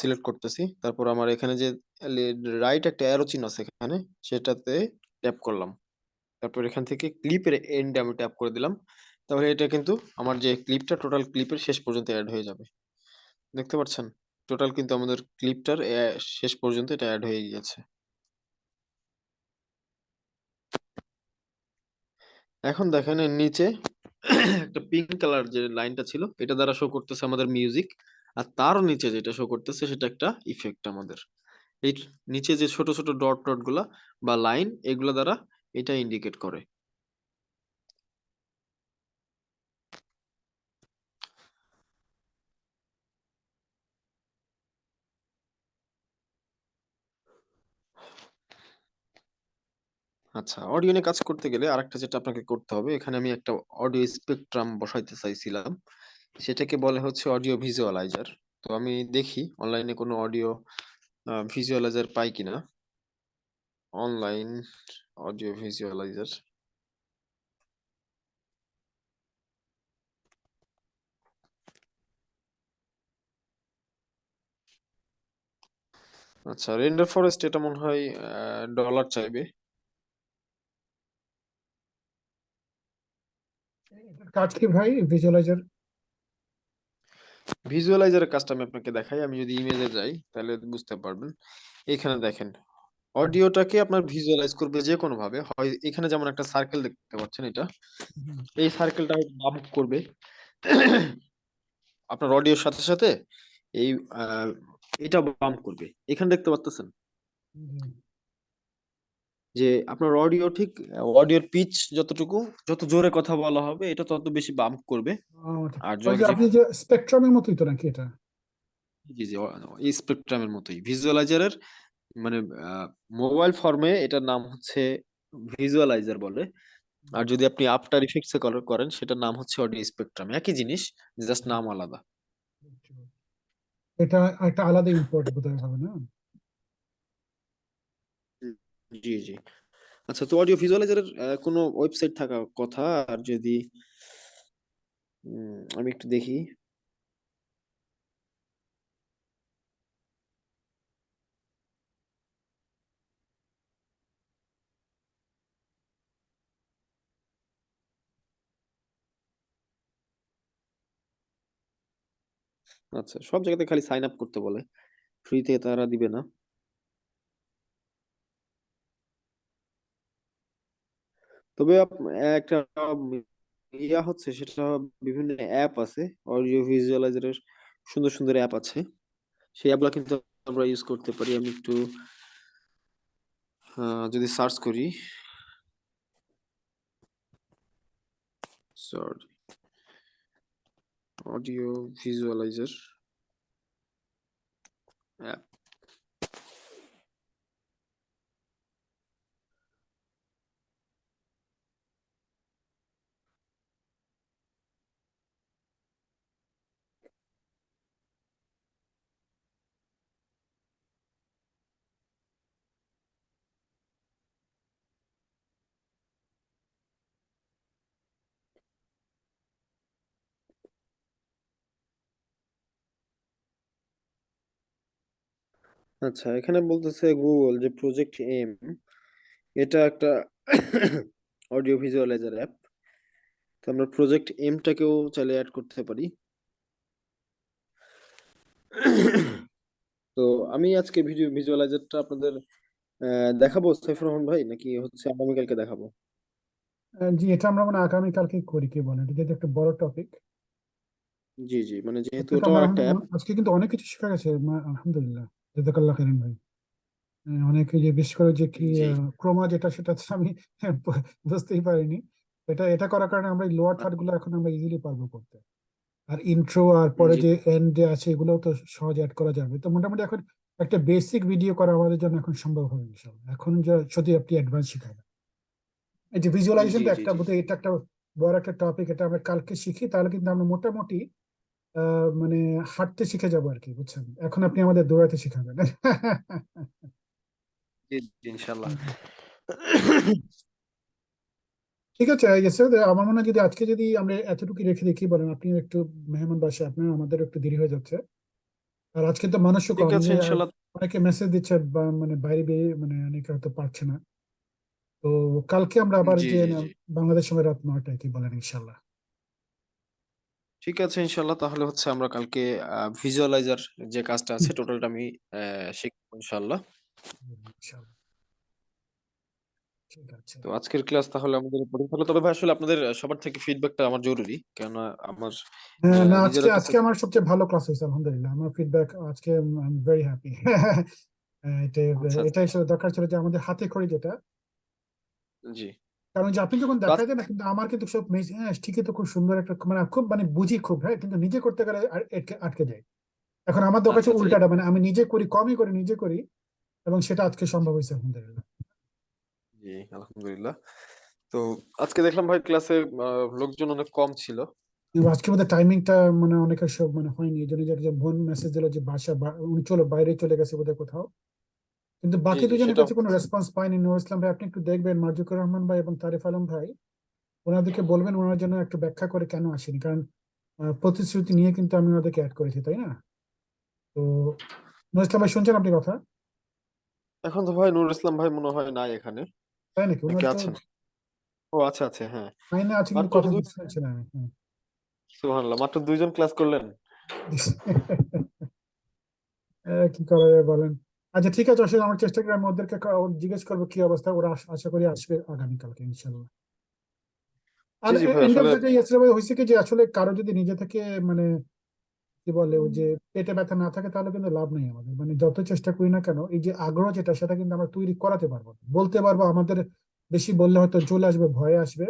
সিলেক্ট করতেছি, তারপর আমার এখানে যে রাইট একটা অ্যারো চিহ্ন আছে এখানে, সেটাতে ট্যাপ করলাম। তারপর এখান থেকে ক্লিপের এন্ডে আমি ট্যাপ করে দিলাম। তাহলে এটা কিন্তু আমার যে ক্লিপটা টোটাল ক্লিপের শেষ পর্যন্ত অ্যাড হয়ে যাবে। দেখতে পাচ্ছেন? টোটাল কিন্তু আমাদের ক্লিপটার শেষ পর্যন্ত এটা অ্যাড হয়ে গিয়েছে। এখন দেখেন এর নিচে একটা পিঙ্ক কালার যে লাইনটা ছিল, এটা দ্বারা শো করতেছে আমাদের মিউজিক আর তারও নিচে যেটা শো করতেছে, সেটা একটা ইফেক্ট আমাদের। এই নিচে যে ছোট ছোট ডট ডটগুলা বা লাইন এগুলা দ্বারা এটা ইন্ডিকেট করে। আচ্ছা অডিও নিয়ে কাজ করতে গেলে আরেকটা যেটা আপনাকে করতে হবে, এখানে আমি একটা অডিও স্পেকট্রাম বসাইতে চাইছিলাম। সেটাকে বলে হচ্ছে অডিও ভিজুয়ালাইজার তো আমি দেখি অনলাইনে কোনো অডিও ভিজুয়ালাইজার পাই কিনা? অনলাইন অডিও ভিজুয়ালাইজার আচ্ছা রেন্ডার ফরেস্ট এটা মনে হয় ডলার চাইবে। কাজ কি ভাই? ভিজুয়ালাইজার ভিজুয়ালাইজারের কাজটা আমি আপনাকে দেখাই আমি যদি ইমেজে যাই তাহলে বুঝতে পারবেন। এখানে দেখেন অডিওটাকে আপনার ভিজুয়ালাইজ করবে যে কোনো ভাবে হয় এখানে যেমন একটা সার্কেল দেখতে পাচ্ছেন এটা এই সার্কেলটা বাম্প করবে। আপনার অডিওর সাথে সাথে এই এটা বাম্প করবে। এখানে দেখতে পাচ্ছেন যে আপনার অডিও ঠিক অডিওর পিচ যতটুকু যত জোরে কথা বলা হবে এটা তত বেশি বাম্প করবে। আর ওই যে যদি আপনি যে স্পেকট্রামের মতোই তো নাকি এটা? জি জি এই স্পেকট্রামের মতোই। ভিজুয়ালাইজারের মানে মোবাইল ফর্মে এটার নাম হচ্ছে ভিজুয়ালাইজার বলে। আর যদি আপনি আফটার ইফেক্টস এ করেন সেটার নাম হচ্ছে অডিও স্পেকট্রাম একই জিনিস জাস্ট নাম আলাদা। এটা একটা আলাদা ইম্পোর্ট বোধহয় হবে না? জি জি। আচ্ছা তো অডিও ভিজুয়ালাইজারের কোনো ওয়েবসাইট থাকা কথা? আর যদি উম, আমি একটু দেখি। আচ্ছা সব জায়গাতে খালি সাইন আপ করতে বলে। ফ্রিতে তারা দিবে না। তবে একটা ইয়া হচ্ছে, সেটা বিভিন্ন অ্যাপ আছে অডিও ভিজুয়ালাইজারের সুন্দর সুন্দর অ্যাপ আছে। সেই অ্যাপগুলো কিন্তু আমরা ইউজ করতে পারি। আমি একটু যদি সার্চ করি সরি অডিও ভিজুয়ালাইজার অ্যাপ আচ্ছা এখানে বলতেছে গুগল যে প্রজেক্ট এম এটা একটা অডিও ভিজুয়ালাইজার অ্যাপ তো আমরা প্রজেক্ট এমটাকেও চাইলে অ্যাড করতে পারি। তো আমি আজকে ভিডিও ভিজুয়ালাইজারটা আপনাদের দেখাবো সাইফুর রহমান ভাই নাকি হচ্ছে আগামীকালকে দেখাবো? জি এটা আমরা মানে আগামীকালকে করি কি বলেন এটা একটা বড় টপিক জি জি মানে যেহেতু আমরা একটা অ্যাপ আজকে কিন্তু অনেক কিছু শেখা গেছে আলহামদুলিল্লাহ। জাজাকাল্লাহ খাইরান ভাই? অনেকে যে বিশেষ করে যে কি ক্রোমা যেটা সেটা আমি বুঝতেই পারিনি। এটা এটা করার কারণে আমরা লোয়ার থার্ডগুলো এখন আমরা ইজিলি পারব করতে। আর ইন্ট্রো আর পরে যে এন্ড আছে এগুলোও তো সহজে অ্যাড করা যাবে। তো মোটামুটি এখন একটা বেসিক ভিডিও করা আমাদের জন্য এখন সম্ভব হবে ইনশাল্লাহ এখন যা যদি আপনি অ্যাডভান্স শিখাবেন এই যে ভিজুয়ালাইজেশন একটা বোধহয় এটা একটা বড় একটা টপিক এটা আমরা কালকে শিখি। তাহলে কিন্তু আমরা মোটামুটি মানে হাঁটতে শিখে যাব আর কি বুঝছেন? এখন আপনি আমাদের দৌড়াতে শিখাবেন। ইনশাল্লাহ। ঠিক আছে আমার মনে হয় যদি আজকে যদি আমরা এতটুকু রেখে দেখি বলেন আপনি একটু মেহমান বাসে আপনার আমাদের একটু দেরি হয়ে যাচ্ছে। আর আজকে তো মানুষও কম অনেকে মেসেজ দিচ্ছে বা মানে বাইরে বেরিয়ে মানে অনেকে হয়তো পারছে না। তো কালকে আমরা আবার যে বাংলাদেশ সময় রাত নয়টায় কি বলেন ইনশাল্লাহ? ঠিক আছে ইনশাল্লাহ। তাহলে হচ্ছে আমরা কালকে ভিজুয়ালাইজার যে কাজটা আছে টোটালটা আমি শিখব ইনশাল্লাহ। তো আজকের ক্লাস তাহলে আমাদের থাকল তবে ভাই আসলে আপনাদের সবার থেকে ফিডব্যাকটা আমার জরুরি। কেননা আমার হ্যাঁ না আজকে আজকে আমার সবচেয়ে ভালো ক্লাস হয়েছে আলহামদুলিল্লাহ। আমার ফিডব্যাক আজকে আই এম ভেরি হ্যাপি এটা এটা দরকার ছিল যে আমাদের হাতে খড়ি যেটা জি। কারণ যে আপনি যখন দেখাই দেন কিন্তু আমার কিন্তু সব হ্যাঁ ঠিকই তো খুব সুন্দর একটা মানে খুব মানে বুঝি খুব হ্যাঁ কিন্তু নিজে করতে গেলে আটকে যায়। এখন আমার দরকার আচ্ছা হচ্ছে আচ্ছা। উল্টাটা মানে আমি নিজে করি কমই করি নিজে করি এবং সেটা আজকে সম্ভব হয়েছে আলহামদুলিল্লাহ। জি আলহামদুলিল্লাহ। তো আজকে দেখলাম ভাই ক্লাসে লোকজন অনেক কম ছিল। আজকে বোধহয় টাইমিংটা মানে অনেকের সব মানে হয়নি এই জন্য যে একটা বোন মেসেজ দিল যে বাসা উনি চলো বাইরে চলে গেছে বোধহয় কোথাও। কিন্তু বাকি দুজনের কাছে কোনো রেসপন্স পাইনি নুর ইসলাম ভাই আপনি একটু দেখবেন। মার্জুকুর রহমান ভাই এবং তারিফ আলম ভাই ওনাদেরকে বলবেন ওনার জন্য একটু ব্যাখ্যা করে কেন আসেনি। কারণ প্রতিশ্রুতি নিয়ে কিন্তু আমি ওনাদেরকে অ্যাড করেছি তাই না? তো নুর ইসলাম ভাই শুনছেন আপনি কথা? এখন তো ভাই নুরুল ইসলাম ভাই মনে হয় নাই এখানে। তাই নাকি? ওনার আছেন। ও আচ্ছা আচ্ছা হ্যাঁ। লাইনে আছে কিন্তু মাত্র কথা দুই বুঝতে পারছি না আমি সুবহানাল্লাহ মাত্র দুইজন ক্লাস করলেন। কি করা যায় বলেন? আচ্ছা ঠিক আছে আসলে আমার চেষ্টা করি আমি ওদেরকে জিজ্ঞেস করব কি অবস্থা ওরা আশা করি আসবে আগামীকালকে ইনশাল্লাহ আর হয়েছে কি যে আসলে কারও যদি নিজে থেকে মানে কি বলে ওই যে পেটে ব্যথা না থাকে তাহলে কিন্তু লাভ নেই আমাদের। মানে যত চেষ্টা করি না কেন এই যে আগ্রহ যেটা সেটা কিন্তু আমরা তৈরি করাতে পারব বলতে পারব আমাদের বেশি বললে হয়তো চলে আসবে ভয়ে আসবে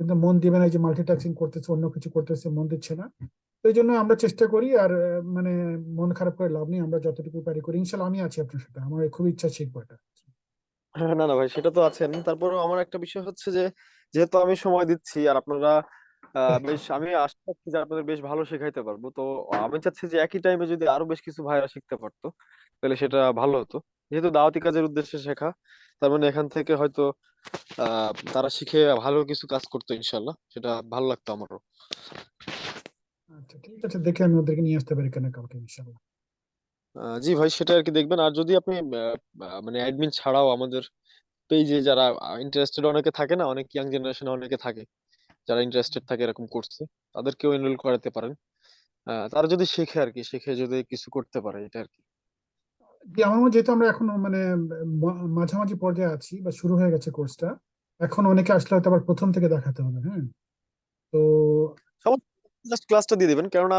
কিন্তু মন দিবে না এই যে মাল্টিটাস্কিং করতেছে অন্য কিছু করতেছে মন দিচ্ছে না। এই জন্য আমরা চেষ্টা করি আর মানে মন খারাপ করে লাভ নেই আমরা যতটুকু পারি করি। ইনশাল্লাহ আমি আছি আপনার সাথে। আমার খুব ইচ্ছা শিখব এটা হ্যাঁ, না না ভাই সেটা তো আছেন। তারপরেও আমার একটা বিষয় হচ্ছে যে যেহেতু আমি সময় দিচ্ছি আর আপনারা বেশ আমি আশা করছি যে আপনাদের বেশ ভালো শেখাইতে পারব। তো আমি চাচ্ছি যে একই টাইমে যদি আরও বেশ কিছু ভাইরা শিখতে পারতো তাহলে সেটা ভালো হতো। যেহেতু দাওয়াতি কাজের উদ্দেশ্যে শেখা তার মানে এখান থেকে হয়তো আহ তারা শিখে ভালো কিছু কাজ করতো ইনশাল্লাহ। সেটা ভালো লাগতো আমারও। আচ্ছা ঠিক আছে দেখে আমি ওদেরকে নিয়ে আসতে পারি কেন কালকে ইনশাল্লাহ জি ভাই সেটা আর কি দেখবেন। আর যদি আপনি মানে অ্যাডমিন ছাড়াও আমাদের পেজে যারা ইন্টারেস্টেড অনেকে থাকে না অনেক ইয়াং জেনারেশনে অনেকে থাকে যারা ইন্টারেস্টেড থাকে এরকম কোর্সে তাদেরকেও এনরোল করাতে পারেন। তারা যদি শেখে আর কি শিখে যদি কিছু করতে পারে এটা আর কি। আমার মনে যেহেতু আমরা এখন মানে মাঝামাঝি পর্যায়ে আছি বা শুরু হয়ে গেছে কোর্সটা এখন অনেকে আসলে হয়তো আবার প্রথম থেকে দেখাতে হবে হ্যাঁ? তো জাস্ট ক্লাসটা দিয়ে দিবেন। কেননা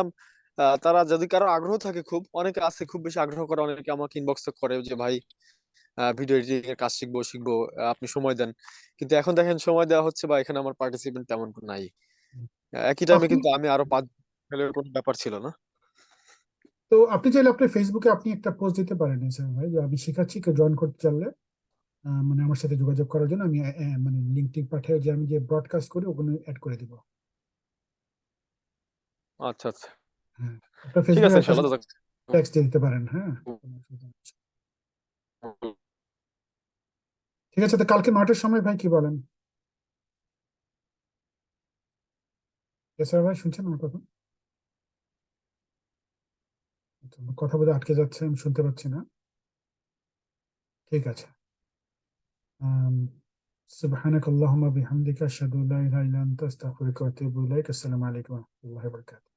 তারা যদি কারও আগ্রহ থাকে খুব অনেকে আছে খুব বেশি আগ্রহ করে অনেকে আমাকে ইনবক্স করে যে ভাই ভিডিও এডিটিং এর কাজ শিখব শিখব আপনি সময় দেন। কিন্তু এখন দেখেন সময় দেওয়া হচ্ছে বা এখানে আমার পার্টিসিপেন্ট তেমন নাই। একই টাইমে কিন্তু আমি আরও পাঁচ ফেলের কোনো ব্যাপার ছিল না। তো আপনি চাইলে আপনার ফেসবুকে আপনি একটা পোস্ট দিতে পারেন স্যার ভাই যে আমি শেখাচ্ছি কেউ জয়েন করতে চাইলে মানে আমার সাথে যোগাযোগ করার জন্য আমি মানে লিঙ্ক টিঙ্ক পাঠিয়ে যে আমি যে ব্রডকাস্ট করি ওখানে অ্যাড করে দিব। আচ্ছা আচ্ছা হ্যাঁ আপনার ঠিক আছে ফেসবুকে ইনশাল্লাহ জাজাক- টেক্সট দিতে পারেন হ্যাঁ ঠিক আছে তো কালকে নয়টার সময় ভাই কি বলেন স্যার ভাই শুনছেন আমার কথা আচ্ছা, আমার কথা বোধহয় আটকে যাচ্ছে আমি শুনতে পাচ্ছি না ঠিক আছে আম, سبحانك اللهم بحمدك أشهد أن لا إله إلا أنت أستغفرك وأتوب إليك السلام عليكم ورحمة الله وبركاته